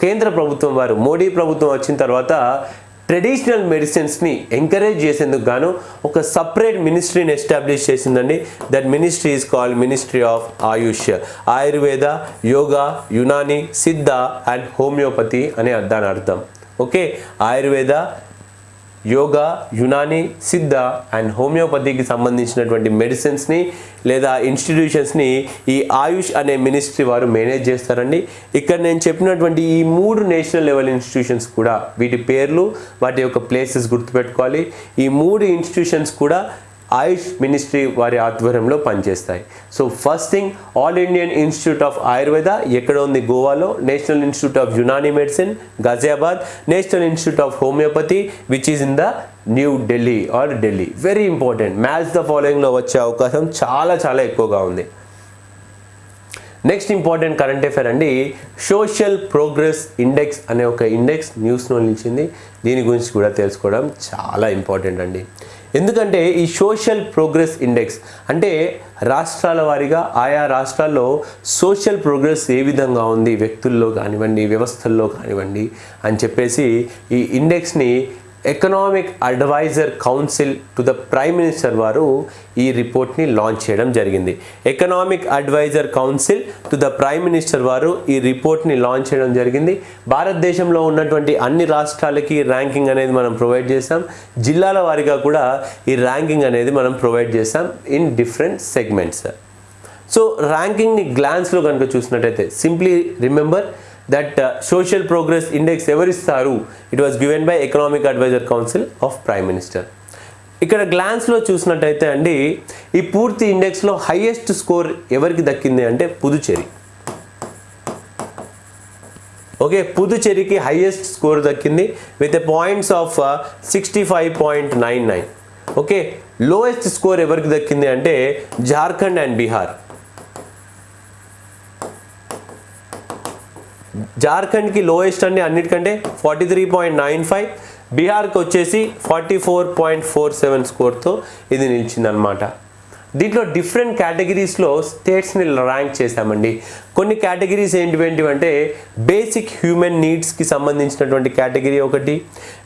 [SPEAKER 1] కేంద్ర ప్రభుత్వం వారు మోడీ ప్రభుత్వం వచ్చిన తర్వాత ట్రెడిషనల్ మెడిసిన్స్ని ఎంకరేజ్ చేసేందుకు గాను ఒక సపరేట్ మినిస్ట్రీని ఎస్టాబ్లిష్ చేసిందండి. That ministry is called ministry of AYUSH. Ayurveda yoga Unani Siddha and homeopathy అనే దాని అర్థం. ఓకే? ఆయుర్వేద యోగా యునాని సిద్ధ అండ్ హోమియోపతికి సంబంధించినటువంటి మెడిసిన్స్ని లేదా ఇన్స్టిట్యూషన్స్ని ఈ ఆయుష్ అనే మినిస్ట్రీ వారు మేనేజ్ చేస్తారండి. ఇక్కడ నేను చెప్పినటువంటి ఈ మూడు నేషనల్ లెవెల్ ఇన్స్టిట్యూషన్స్ కూడా వీటి పేర్లు వాటి యొక్క ప్లేసెస్ గుర్తుపెట్టుకోవాలి. ఈ మూడు ఇన్స్టిట్యూషన్స్ కూడా ఆయుష్ మినిస్ట్రీ వారి ఆధ్వర్యంలో పనిచేస్తాయి. So first thing all Indian institute of Ayurveda ఎక్కడ ఉంది గోవాలో. National institute of Unani medicine Ghaziabad national institute of homeopathy which is in the new Delhi or Delhi very important match the ఫాలోయింగ్లో వచ్చే అవకాశం చాలా చాలా ఎక్కువగా ఉంది. నెక్స్ట్ ఇంపార్టెంట్ కరెంట్ అఫేర్ అండి సోషల్ ప్రోగ్రెస్ ఇండెక్స్ అనే ఒక ఇండెక్స్ న్యూస్లో నిలిచింది. దీని గురించి కూడా తెలుసుకోవడం చాలా ఇంపార్టెంట్ అండి. ఎందుకంటే ఈ సోషల్ ప్రోగ్రెస్ ఇండెక్స్ అంటే రాష్ట్రాల వారీగా ఆయా రాష్ట్రాల్లో సోషల్ ప్రోగ్రెస్ ఏ విధంగా ఉంది వ్యక్తుల్లో కానివ్వండి వ్యవస్థల్లో కానివ్వండి అని చెప్పేసి ఈ ఇండెక్స్ని economic advisor council to the prime minister వారు ఈ రిపోర్ట్ని లాంచ్ చేయడం జరిగింది. Economic advisor council to the prime minister వారు ఈ రిపోర్ట్ని లాంచ్ చేయడం జరిగింది. భారతదేశంలో ఉన్నటువంటి అన్ని రాష్ట్రాలకి ర్యాంకింగ్ అనేది మనం ప్రొవైడ్ చేసాం జిల్లాల వారిగా కూడా ఈ ర్యాంకింగ్ అనేది మనం ప్రొవైడ్ చేసాం ఇన్ డిఫరెంట్ సెగ్మెంట్స్ సో ర్యాంకింగ్ని గ్లాన్స్లో కనుక చూసినట్టయితే simply remember that social progress index ఎవరిస్తారు it was given by economic advisor council of prime minister ఇక్కడ గ్లాన్స్లో చూసినట్టయితే అండి ఈ పూర్తి ఇండెక్స్లో హైయెస్ట్ స్కోర్ ఎవరికి దక్కింది అంటే పుదుచేరి ఓకే పుదుచేరికి హైయెస్ట్ స్కోర్ దక్కింది with a points of sixty five point nine nine okay lowest score ఎవరికి దక్కింది అంటే జార్ఖండ్ అండ్ బీహార్ జార్ఖండ్కి లోయెస్ట్ అండి అన్నిటికంటే forty three point nine five బీహార్కి వచ్చేసి forty four point four seven స్కోర్తో ఇది నిలిచిందనమాట దీంట్లో డిఫరెంట్ కేటగిరీస్లో స్టేట్స్ని ర్యాంక్ చేశామండి. కొన్ని కేటగిరీస్ ఏంటివేంటివి అంటే బేసిక్ హ్యూమన్ నీడ్స్కి సంబంధించినటువంటి కేటగిరీ ఒకటి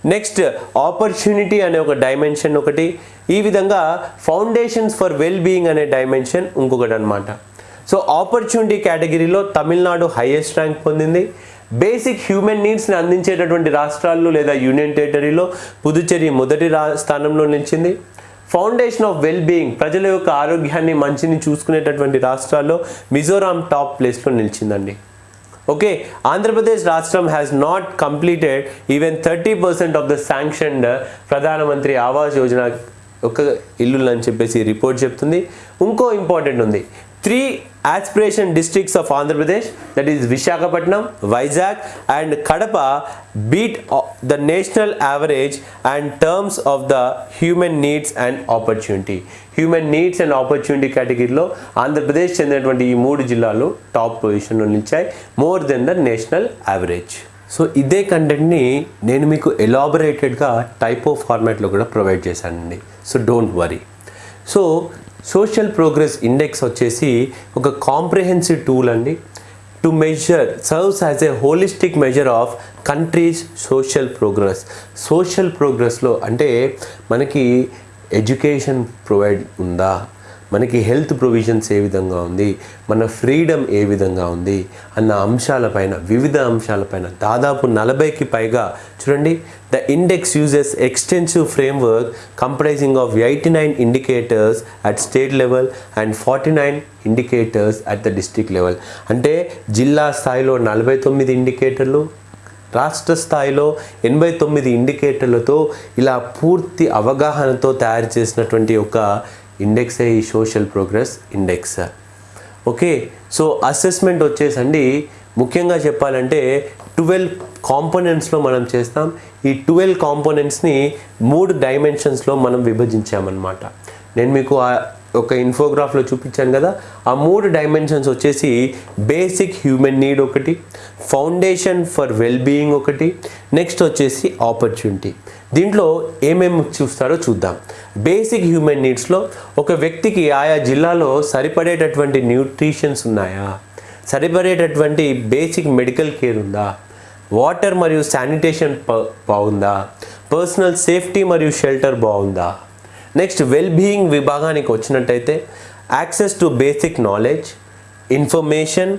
[SPEAKER 1] నెక్స్ట్ ఆపర్చునిటీ అనే ఒక డైమెన్షన్ ఒకటి ఈ విధంగా ఫౌండేషన్స్ ఫర్ వెల్ బీయింగ్ అనే డైమెన్షన్ ఇంకొకటి అనమాట సో ఆపర్చునిటీ కేటగిరీలో తమిళనాడు హైయెస్ట్ ర్యాంక్ పొందింది. బేసిక్ హ్యూమన్ నీడ్స్ని అందించేటటువంటి రాష్ట్రాల్లో లేదా యూనియన్ టెరిటరీలో పుదుచ్చేరి మొదటి రా స్థానంలో నిలిచింది. ఫౌండేషన్ ఆఫ్ వెల్ బీయింగ్ ప్రజల యొక్క ఆరోగ్యాన్ని మంచిని చూసుకునేటటువంటి రాష్ట్రాల్లో మిజోరాం టాప్ ప్లేస్లో నిలిచిందండి. ఓకే ఆంధ్రప్రదేశ్ రాష్ట్రం has not completed even thirty percent of the sanctioned Pradhan Mantri Awas Yojana ఒక ఇల్లులు అని చెప్పేసి రిపోర్ట్ చెప్తుంది. ఇంకో ఇంపార్టెంట్ ఉంది. Three aspiration districts of Andhra Pradesh that is Visakhapatnam Vizag and Kadapa beat the national average and terms of the human needs and opportunity human needs and opportunity కేటగిరీలో ఆంధ్రప్రదేశ్ చెందినటువంటి ఈ మూడు జిల్లాలు టాప్ పొజిషన్లో నిలిచాయి more than the national average so ఇదే కంటెంట్ని నేను మీకు ఎలాబొరేటెడ్గా టైప్ ఆఫ్ ఫార్మాట్లో కూడా ప్రొవైడ్ చేశానండి. So don't worry so social progress index వచ్చేసి ఒక కాంప్రిహెన్సివ్ టూల్ అండి. To measure serves as a holistic measure of countries social progress social ప్రోగ్రెస్లో అంటే మనకి ఎడ్యుకేషన్ ప్రొవైడ్ ఉందా? మనకి హెల్త్ ప్రొవిజన్స్ ఏ విధంగా ఉంది? మన ఫ్రీడమ్ ఏ విధంగా ఉంది? అన్న అంశాలపైన వివిధ అంశాలపైన దాదాపు నలభైకి పైగా చూడండి the index uses extensive framework comprising of eighty nine indicators at state level and forty nine indicators at the district level అంటే జిల్లా స్థాయిలో నలభై తొమ్మిది ఇండికేటర్లు రాష్ట్ర స్థాయిలో ఎనభై తొమ్మిది ఇండికేటర్లతో ఇలా పూర్తి అవగాహనతో తయారు చేసినటువంటి ఒక ఇండెక్సే ఈ social progress index. Okay so assessment వచ్చేసండి. ముఖ్యంగా చెప్పాలంటే ట్వెల్వ్ కాంపోనెంట్స్లో మనం చేస్తాం. ఈ ట్వెల్వ్ కాంపోనెంట్స్ని మూడు డైమెన్షన్స్లో మనం విభజించామన్నమాట. నేను మీకు ఒక ఇన్ఫోగ్రాఫ్లో చూపించాను కదా ఆ మూడు డైమెన్షన్స్ వచ్చేసి బేసిక్ హ్యూమన్ నీడ్ ఒకటి ఫౌండేషన్ ఫర్ వెల్ బీయింగ్ ఒకటి నెక్స్ట్ వచ్చేసి ఆపర్చునిటీ దీంట్లో ఏమేమి చూస్తారో చూద్దాం. బేసిక్ హ్యూమన్ నీడ్స్లో ఒక వ్యక్తికి ఆయా జిల్లాలో సరిపడేటటువంటి న్యూట్రిషన్స్ ఉన్నాయా? సరిపడేటటువంటి బేసిక్ మెడికల్ కేర్ ఉందా? వాటర్ మరియు శానిటేషన్ బాగుందా? పర్సనల్ సేఫ్టీ మరియు షెల్టర్ బాగుందా? నెక్స్ట్ వెల్ బీయింగ్ విభాగానికి వచ్చినట్టయితే access to basic knowledge information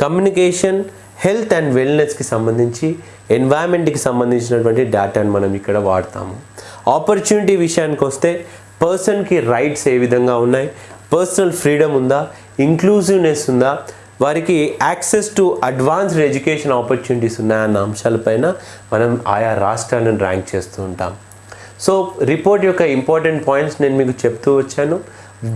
[SPEAKER 1] communication health and వెల్నెస్కి సంబంధించి ఎన్వైరన్మెంట్కి సంబంధించినటువంటి డేటాను మనం ఇక్కడ వాడతాము. ఆపర్చునిటీ విషయానికి వస్తే పర్సన్కి రైట్స్ ఏ విధంగా ఉన్నాయి? పర్సనల్ ఫ్రీడమ్ ఉందా? ఇంక్లూజివ్నెస్ ఉందా? వారికి access to advanced education opportunities ఉన్నాయన్న అంశాలపైన మనం ఆయా రాష్ట్రాలను ర్యాంక్ చేస్తూ ఉంటాం. సో రిపోర్ట్ యొక్క ఇంపార్టెంట్ పాయింట్స్ నేను మీకు చెప్తూ వచ్చాను.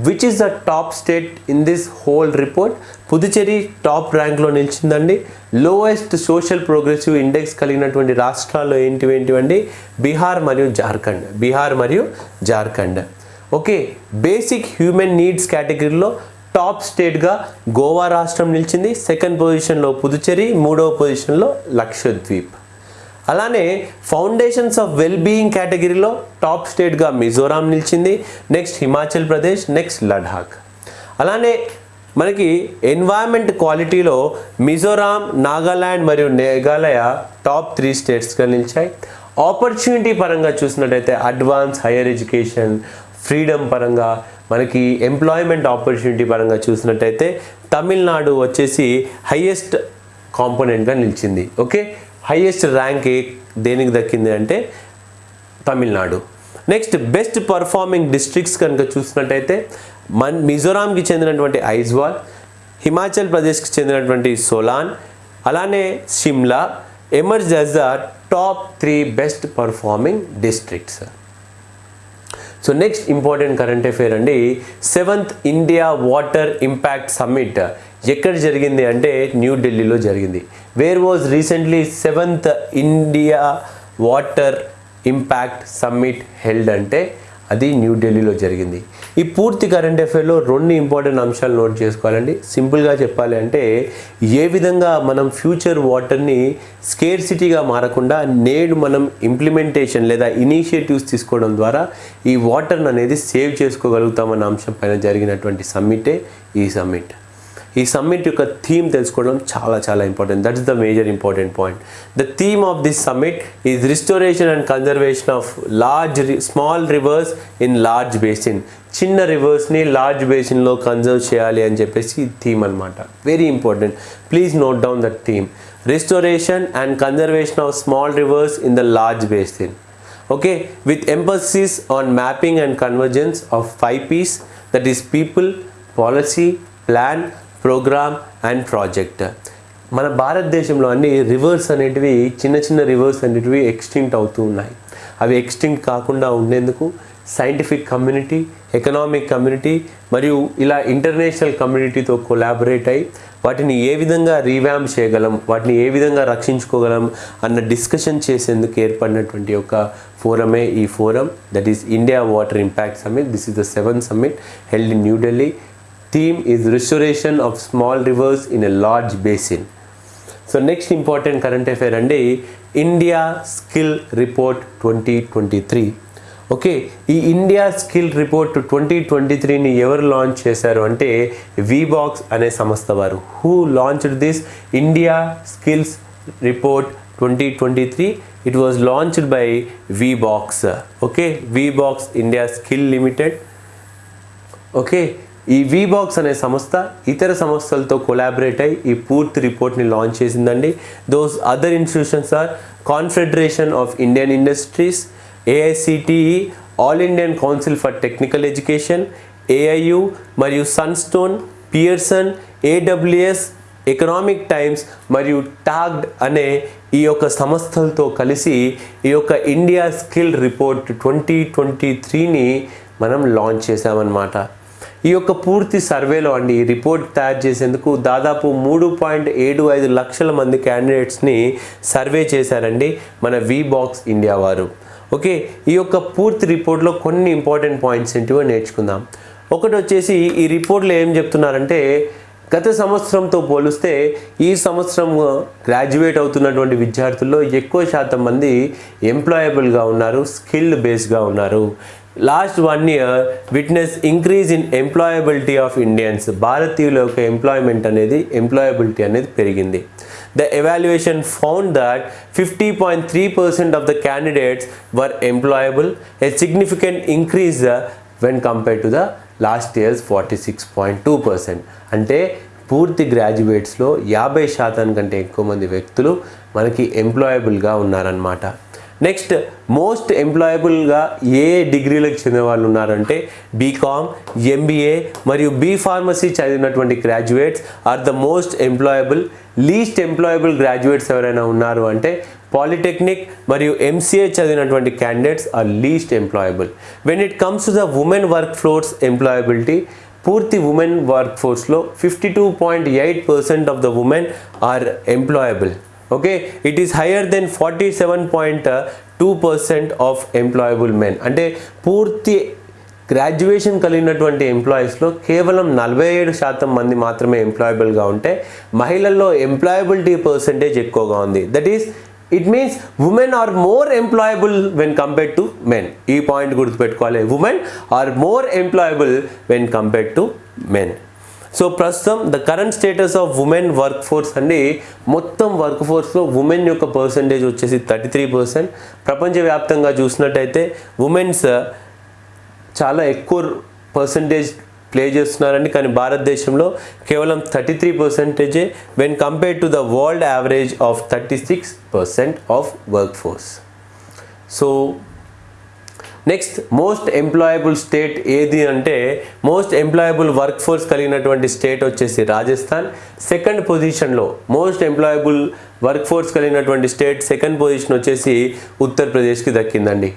[SPEAKER 1] Which is the top state in this whole report Puducherry top ర్యాంక్లో నిలిచిందండి. లోయెస్ట్ సోషల్ ప్రోగ్రెసివ్ ఇండెక్స్ కలిగినటువంటి రాష్ట్రాల్లో ఏంటివి ఏంటివండి బీహార్ మరియు జార్ఖండ్ బీహార్ మరియు Jharkhand okay basic human needs కేటగిరీలో టాప్ స్టేట్గా గోవా రాష్ట్రం నిలిచింది. సెకండ్ పొజిషన్లో పుదుచేరి మూడవ పొజిషన్లో లక్షద్వీప్. అలానే ఫౌండేషన్స్ ఆఫ్ వెల్ బీయింగ్ కేటగిరీలో టాప్ స్టేట్గా మిజోరాం నిలిచింది. నెక్స్ట్ హిమాచల్ ప్రదేశ్ నెక్స్ట్ లడాక్ అలానే మనకి ఎన్వైరన్మెంట్ క్వాలిటీలో మిజోరాం నాగాల్యాండ్ మరియు మేఘాలయ టాప్ త్రీ స్టేట్స్గా నిలిచాయి. ఆపర్చునిటీ పరంగా చూసినట్టయితే అడ్వాన్స్ హైయర్ ఎడ్యుకేషన్ ఫ్రీడమ్ పరంగా మనకి ఎంప్లాయ్మెంట్ ఆపర్చునిటీ పరంగా చూసినట్టయితే తమిళనాడు వచ్చేసి హయ్యెస్ట్ కాంపోనెంట్గా నిలిచింది. ఓకే? హైయెస్ట్ ర్యాంక్ దేనికి దక్కింది అంటే Tamil Nadu. Next best performing districts కనుక చూసినట్టయితే మన్ మిజోరాంకి చెందినటువంటి ఐజ్వాల్ హిమాచల్ ప్రదేశ్కి చెందినటువంటి సోలాన్ అలానే Shimla emerge as the top three best performing districts so next important current affair అండి seventh India water impact summit ఎక్కడ జరిగింది అంటే న్యూఢిల్లీలో జరిగింది. Where was recently seventh India water impact summit held అంటే అది న్యూఢిల్లీలో జరిగింది. ఈ పూర్తి కరెంట్ అఫేర్లో రెండు ఇంపార్టెంట్ అంశాలు నోట్ చేసుకోవాలండి. సింపుల్గా చెప్పాలి అంటే ఏ విధంగా మనం ఫ్యూచర్ వాటర్ని స్కేర్ సిటీగా మారకుండా నేడు మనం ఇంప్లిమెంటేషన్ లేదా ఇనిషియేటివ్స్ తీసుకోవడం ద్వారా ఈ వాటర్ని అనేది సేవ్ చేసుకోగలుగుతామన్న అంశం పైన జరిగినటువంటి సమ్మిటే ఈ సమ్మిట్ ఈ సమ్మిట్ యొక్క థీమ్ తెలుసుకోవడం చాలా చాలా important that is the major important point the theme of this summit is restoration and conservation of large small rivers in large basin చిన్న రివర్స్ని లార్జ్ బేసిన్లో కన్జర్వ్ చేయాలి అని చెప్పేసి థీమ్ అనమాట very important please note down that theme restoration and conservation of small rivers in the large basin okay? With emphasis on mapping and convergence of five p's that is people policy plan program and project. మన భారతదేశంలో అన్ని రివర్స్ అనేటివి చిన్న చిన్న రివర్స్ అనేటివి ఎక్స్టింక్ట్ అవుతూ ఉన్నాయి. అవి ఎక్స్టింక్ట్ కాకుండా ఉండేందుకు సైంటిఫిక్ కమ్యూనిటీ ఎకనామిక్ కమ్యూనిటీ మరియు ఇలా ఇంటర్నేషనల్ కమ్యూనిటీతో కొలాబరేట్ అయి వాటిని ఏ విధంగా రీవ్యామ్ చేయగలం వాటిని ఏ విధంగా రక్షించుకోగలం అన్న డిస్కషన్ చేసేందుకు ఏర్పడినటువంటి ఒక ఫోరమే ఈ forum. That is India water impact summit this is the seven summit held in New Delhi theme is restoration of small rivers in a large basin so next important current affair అండి India skill report twenty twenty three okay ఈ India skill report twenty twenty త్రీని ఎవరు లాంచ్ చేశారు అంటే వీబాక్స్ అనే సంస్థ వారు. Who launched this India skills report twenty twenty three it was launched by Wheebox okay Wheebox India skill limited okay ఈ వీబాక్స్ అనే సంస్థ ఇతర సంస్థలతో కొలాబరేట్ అయి ఈ పూర్తి రిపోర్ట్ని లాంచ్ చేసిందండి. Those other institutions are confederation of Indian industries AICTE all Indian council for technical education AIU మరియు Sunstone Pearson AWS economic times మరియు టాగ్డ్ అనే ఈ యొక్క సంస్థలతో కలిసి ఈ యొక్క India skill report twenty twenty త్రీని మనం లాంచ్ చేసామన్నమాట ఈ యొక్క పూర్తి సర్వేలో అండి ఈ రిపోర్ట్ తయారు చేసేందుకు దాదాపు మూడు పాయింట్ ఏడు ఐదు లక్షల మంది క్యాండిడేట్స్ని సర్వే చేశారండి మన వి బాక్స్ ఇండియా వారు. ఓకే ఈ యొక్క పూర్తి రిపోర్ట్లో కొన్ని ఇంపార్టెంట్ పాయింట్స్ ఏంటివో నేర్చుకుందాం. ఒకటి వచ్చేసి ఈ రిపోర్ట్లో ఏం చెప్తున్నారంటే గత సంవత్సరంతో పోలిస్తే ఈ సంవత్సరం గ్రాడ్యుయేట్ అవుతున్నటువంటి విద్యార్థుల్లో ఎక్కువ శాతం మంది ఎంప్లాయబుల్గా ఉన్నారు స్కిల్డ్ బేస్డ్గా ఉన్నారు. Last one year witness increase in employability of Indians భారతీయుల యొక్క ఎంప్లాయ్మెంట్ అనేది ఎంప్లాయబిలిటీ అనేది పెరిగింది the evaluation found that fifty point three percent of the candidates were employable a significant increase when compare to the last years forty six point two percent అంటే పూర్తి గ్రాడ్యుయేట్స్లో యాభై శాతం కంటే ఎక్కువ మంది వ్యక్తులు మనకి ఎంప్లాయబుల్గా ఉన్నారనమాట నెక్స్ట్ మోస్ట్ ఎంప్లాయబుల్గా ఏ డిగ్రీలకు చెందిన వాళ్ళు ఉన్నారంటే బీకామ్ ఎంబీఏ మరియు బీ ఫార్మసీ చదివినటువంటి graduates are the most employable least employable graduates ఎవరైనా ఉన్నారు అంటే పాలిటెక్నిక్ మరియు ఎంసీఏ చదివినటువంటి candidates are least employable when it comes to the women work floors employability పూర్తి women work ఫోర్స్లో fifty two point eight percent of the women are employable okay it is higher than forty seven point two percent of employable men అంటే పూర్తి గ్రాడ్యుయేషన్ కలిగినటువంటి ఎంప్లాయీస్లో కేవలం నలభై ఏడు శాతం మంది మాత్రమే ఎంప్లాయబుల్గా ఉంటే మహిళల్లో ఎంప్లాయబిలిటీ పర్సంటేజ్ ఎక్కువగా ఉంది. That is it means women are more employable when compare to men ఈ పాయింట్ గుర్తుపెట్టుకోవాలి. Women are more employable when compare to men so ప్రస్తుతం the current status of women work force అండి మొత్తం వర్క్ ఫోర్స్లో ఉమెన్ యొక్క పర్సంటేజ్ వచ్చేసి థర్టీ త్రీ పర్సెంట్ ప్రపంచవ్యాప్తంగా చూసినట్టయితే ఉమెన్స్ uh, చాలా ఎక్కువ పర్సంటేజ్ ప్లే చేస్తున్నారండి. కానీ భారతదేశంలో కేవలం thirty three పర్సెంటేజే when compare to the world average of thirty six percent of work force so next most employable state ఏది అంటే మోస్ట్ ఎంప్లాయబుల్ వర్క్ ఫోర్స్ కలిగినటువంటి స్టేట్ వచ్చేసి రాజస్థాన్. సెకండ్ పొజిషన్లో మోస్ట్ ఎంప్లాయబుల్ వర్క్ ఫోర్స్ కలిగినటువంటి స్టేట్ సెకండ్ పొజిషన్ వచ్చేసి ఉత్తరప్రదేశ్కి దక్కిందండి.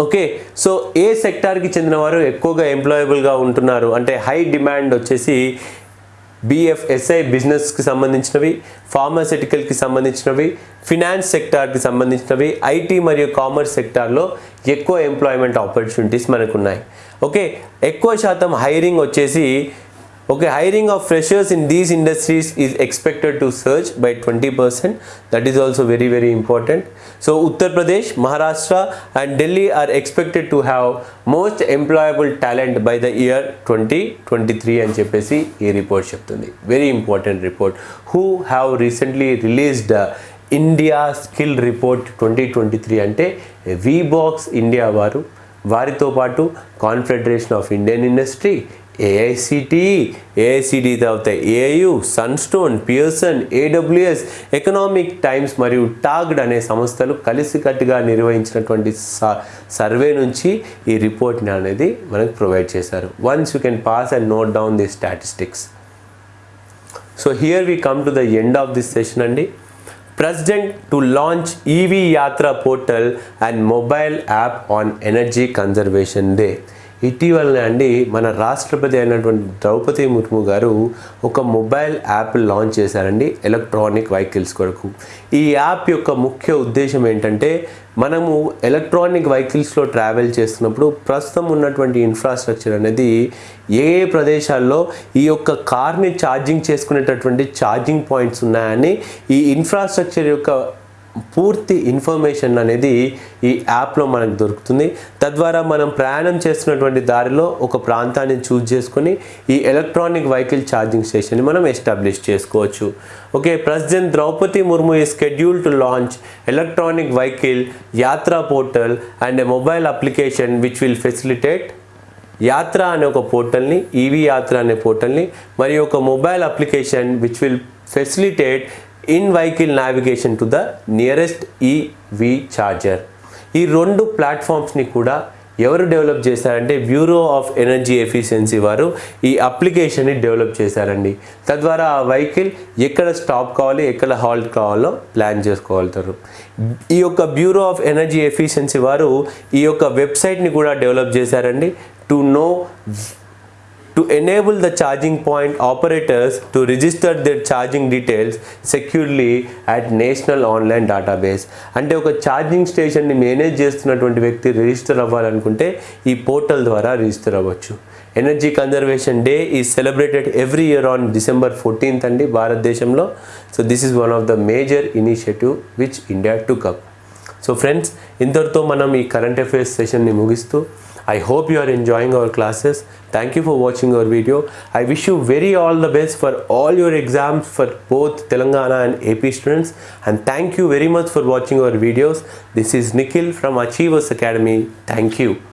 [SPEAKER 1] ఓకే సో ఏ సెక్టార్కి చెందిన వారు ఎక్కువగా ఎంప్లాయబుల్గా ఉంటున్నారు? అంటే హై డిమాండ్ వచ్చేసి బిఎఫ్ఎస్ఐ బిజినెస్కి సంబంధించినవి ఫార్మాసిటికల్కి సంబంధించినవి ఫినాన్స్ సెక్టార్కి సంబంధించినవి ఐటీ మరియు కామర్స్ సెక్టార్లో ఎక్కువ ఎంప్లాయ్మెంట్ ఆపర్చునిటీస్ మనకు ఉన్నాయి ఓకే ఎక్కువ శాతం హైరింగ్ వచ్చేసి okay hiring of freshers in these industries is expected to surge by twenty percent that is also very very important so Uttar Pradesh Maharashtra and Delhi are expected to have most employable talent by the year twenty twenty three అని చెప్పేసి ఈ రిపోర్ట్ చెప్తుంది. Very important report who have recently released India skill report twenty twenty three అంటే వీబాక్స్ ఇండియా వారు. వారితో పాటు Confederation of Indian industry AICTE AICT తర్వాత AU Sunstone Pearson AWS Economic Times మరియు టాగ్డ్ అనే సంస్థలు కలిసికట్టుగా నిర్వహించినటువంటి స- సర్వే నుంచి ఈ రిపోర్ట్ని అనేది మనకు ప్రొవైడ్ చేశారు. Once you can pass and note down the statistics so here we come to the end of this session అండి. President to launch EV Yatra portal and mobile app on energy conservation day ఇటీవలనే అండి మన రాష్ట్రపతి అయినటువంటి ద్రౌపది ముర్ము గారు ఒక మొబైల్ యాప్ లాంచ్ చేశారండి ఎలక్ట్రానిక్ వెహికల్స్ కొరకు. ఈ యాప్ యొక్క ముఖ్య ఉద్దేశం ఏంటంటే మనము ఎలక్ట్రానిక్ వెహికల్స్లో ట్రావెల్ చేస్తున్నప్పుడు ప్రస్తుతం ఉన్నటువంటి ఇన్ఫ్రాస్ట్రక్చర్ అనేది ఏ ప్రదేశాల్లో ఈ యొక్క కార్ని ఛార్జింగ్ చేసుకునేటటువంటి ఛార్జింగ్ పాయింట్స్ ఉన్నాయని ఈ ఇన్ఫ్రాస్ట్రక్చర్ యొక్క పూర్తి ఇన్ఫర్మేషన్ అనేది ఈ యాప్లో మనకు దొరుకుతుంది. తద్వారా మనం ప్రయాణం చేస్తున్నటువంటి దారిలో ఒక ప్రాంతాన్ని చూజ్ చేసుకొని ఈ ఎలక్ట్రానిక్ వెహికల్ ఛార్జింగ్ స్టేషన్ని మనం ఎస్టాబ్లిష్ చేసుకోవచ్చు. ఓకే ప్రెసిడెంట్ ద్రౌపది ముర్ము ఈ schedule to launch electronic vehicle Yatra portal and mobile application which will facilitate Yatra అనే ఒక పోర్టల్ని ఈవీ యాత్ర అనే పోర్టల్ని మరియు ఒక mobile application which will facilitate in vehicle navigation to the nearest EV charger. ఈ రెండు ప్లాట్ఫామ్స్ని కూడా ఎవరు డెవలప్ చేశారంటే బ్యూరో ఆఫ్ ఎనర్జీ ఎఫిషియన్సీ వారు ఈ అప్లికేషన్ని డెవలప్ చేశారండి. తద్వారా ఆ వెహికల్ ఎక్కడ స్టాప్ కావాలి ఎక్కడ హాల్ట్ కావాలో ప్లాన్ చేసుకోగలుగుతారు. ఈ యొక్క బ్యూరో ఆఫ్ ఎనర్జీ ఎఫిషియన్సీ వారు ఈ యొక్క వెబ్సైట్ని కూడా డెవలప్ చేశారండి. To know to enable the charging point operators to register their charging details securely at national online database అంటే ఒక ఛార్జింగ్ స్టేషన్ని మేనేజ్ చేస్తున్నటువంటి వ్యక్తి రిజిస్టర్ అవ్వాలనుకుంటే ఈ పోర్టల్ ద్వారా రిజిస్టర్ అవ్వచ్చు. ఎనర్జీ కన్జర్వేషన్ డే ఈ celebrated every year on December fourteenth అండి భారతదేశంలో. So this is one of the major initiative which India took up so friends ఇంతటితో మనం ఈ కరెంట్ అఫైర్స్ సెషన్ని ముగిస్తూ I hope you are enjoying our classes. Thank you for watching our video. I wish you very all the best for all your exams for both Telangana and AP students. And thank you very much for watching our videos. This is Nikhil from Achievers Academy. Thank you.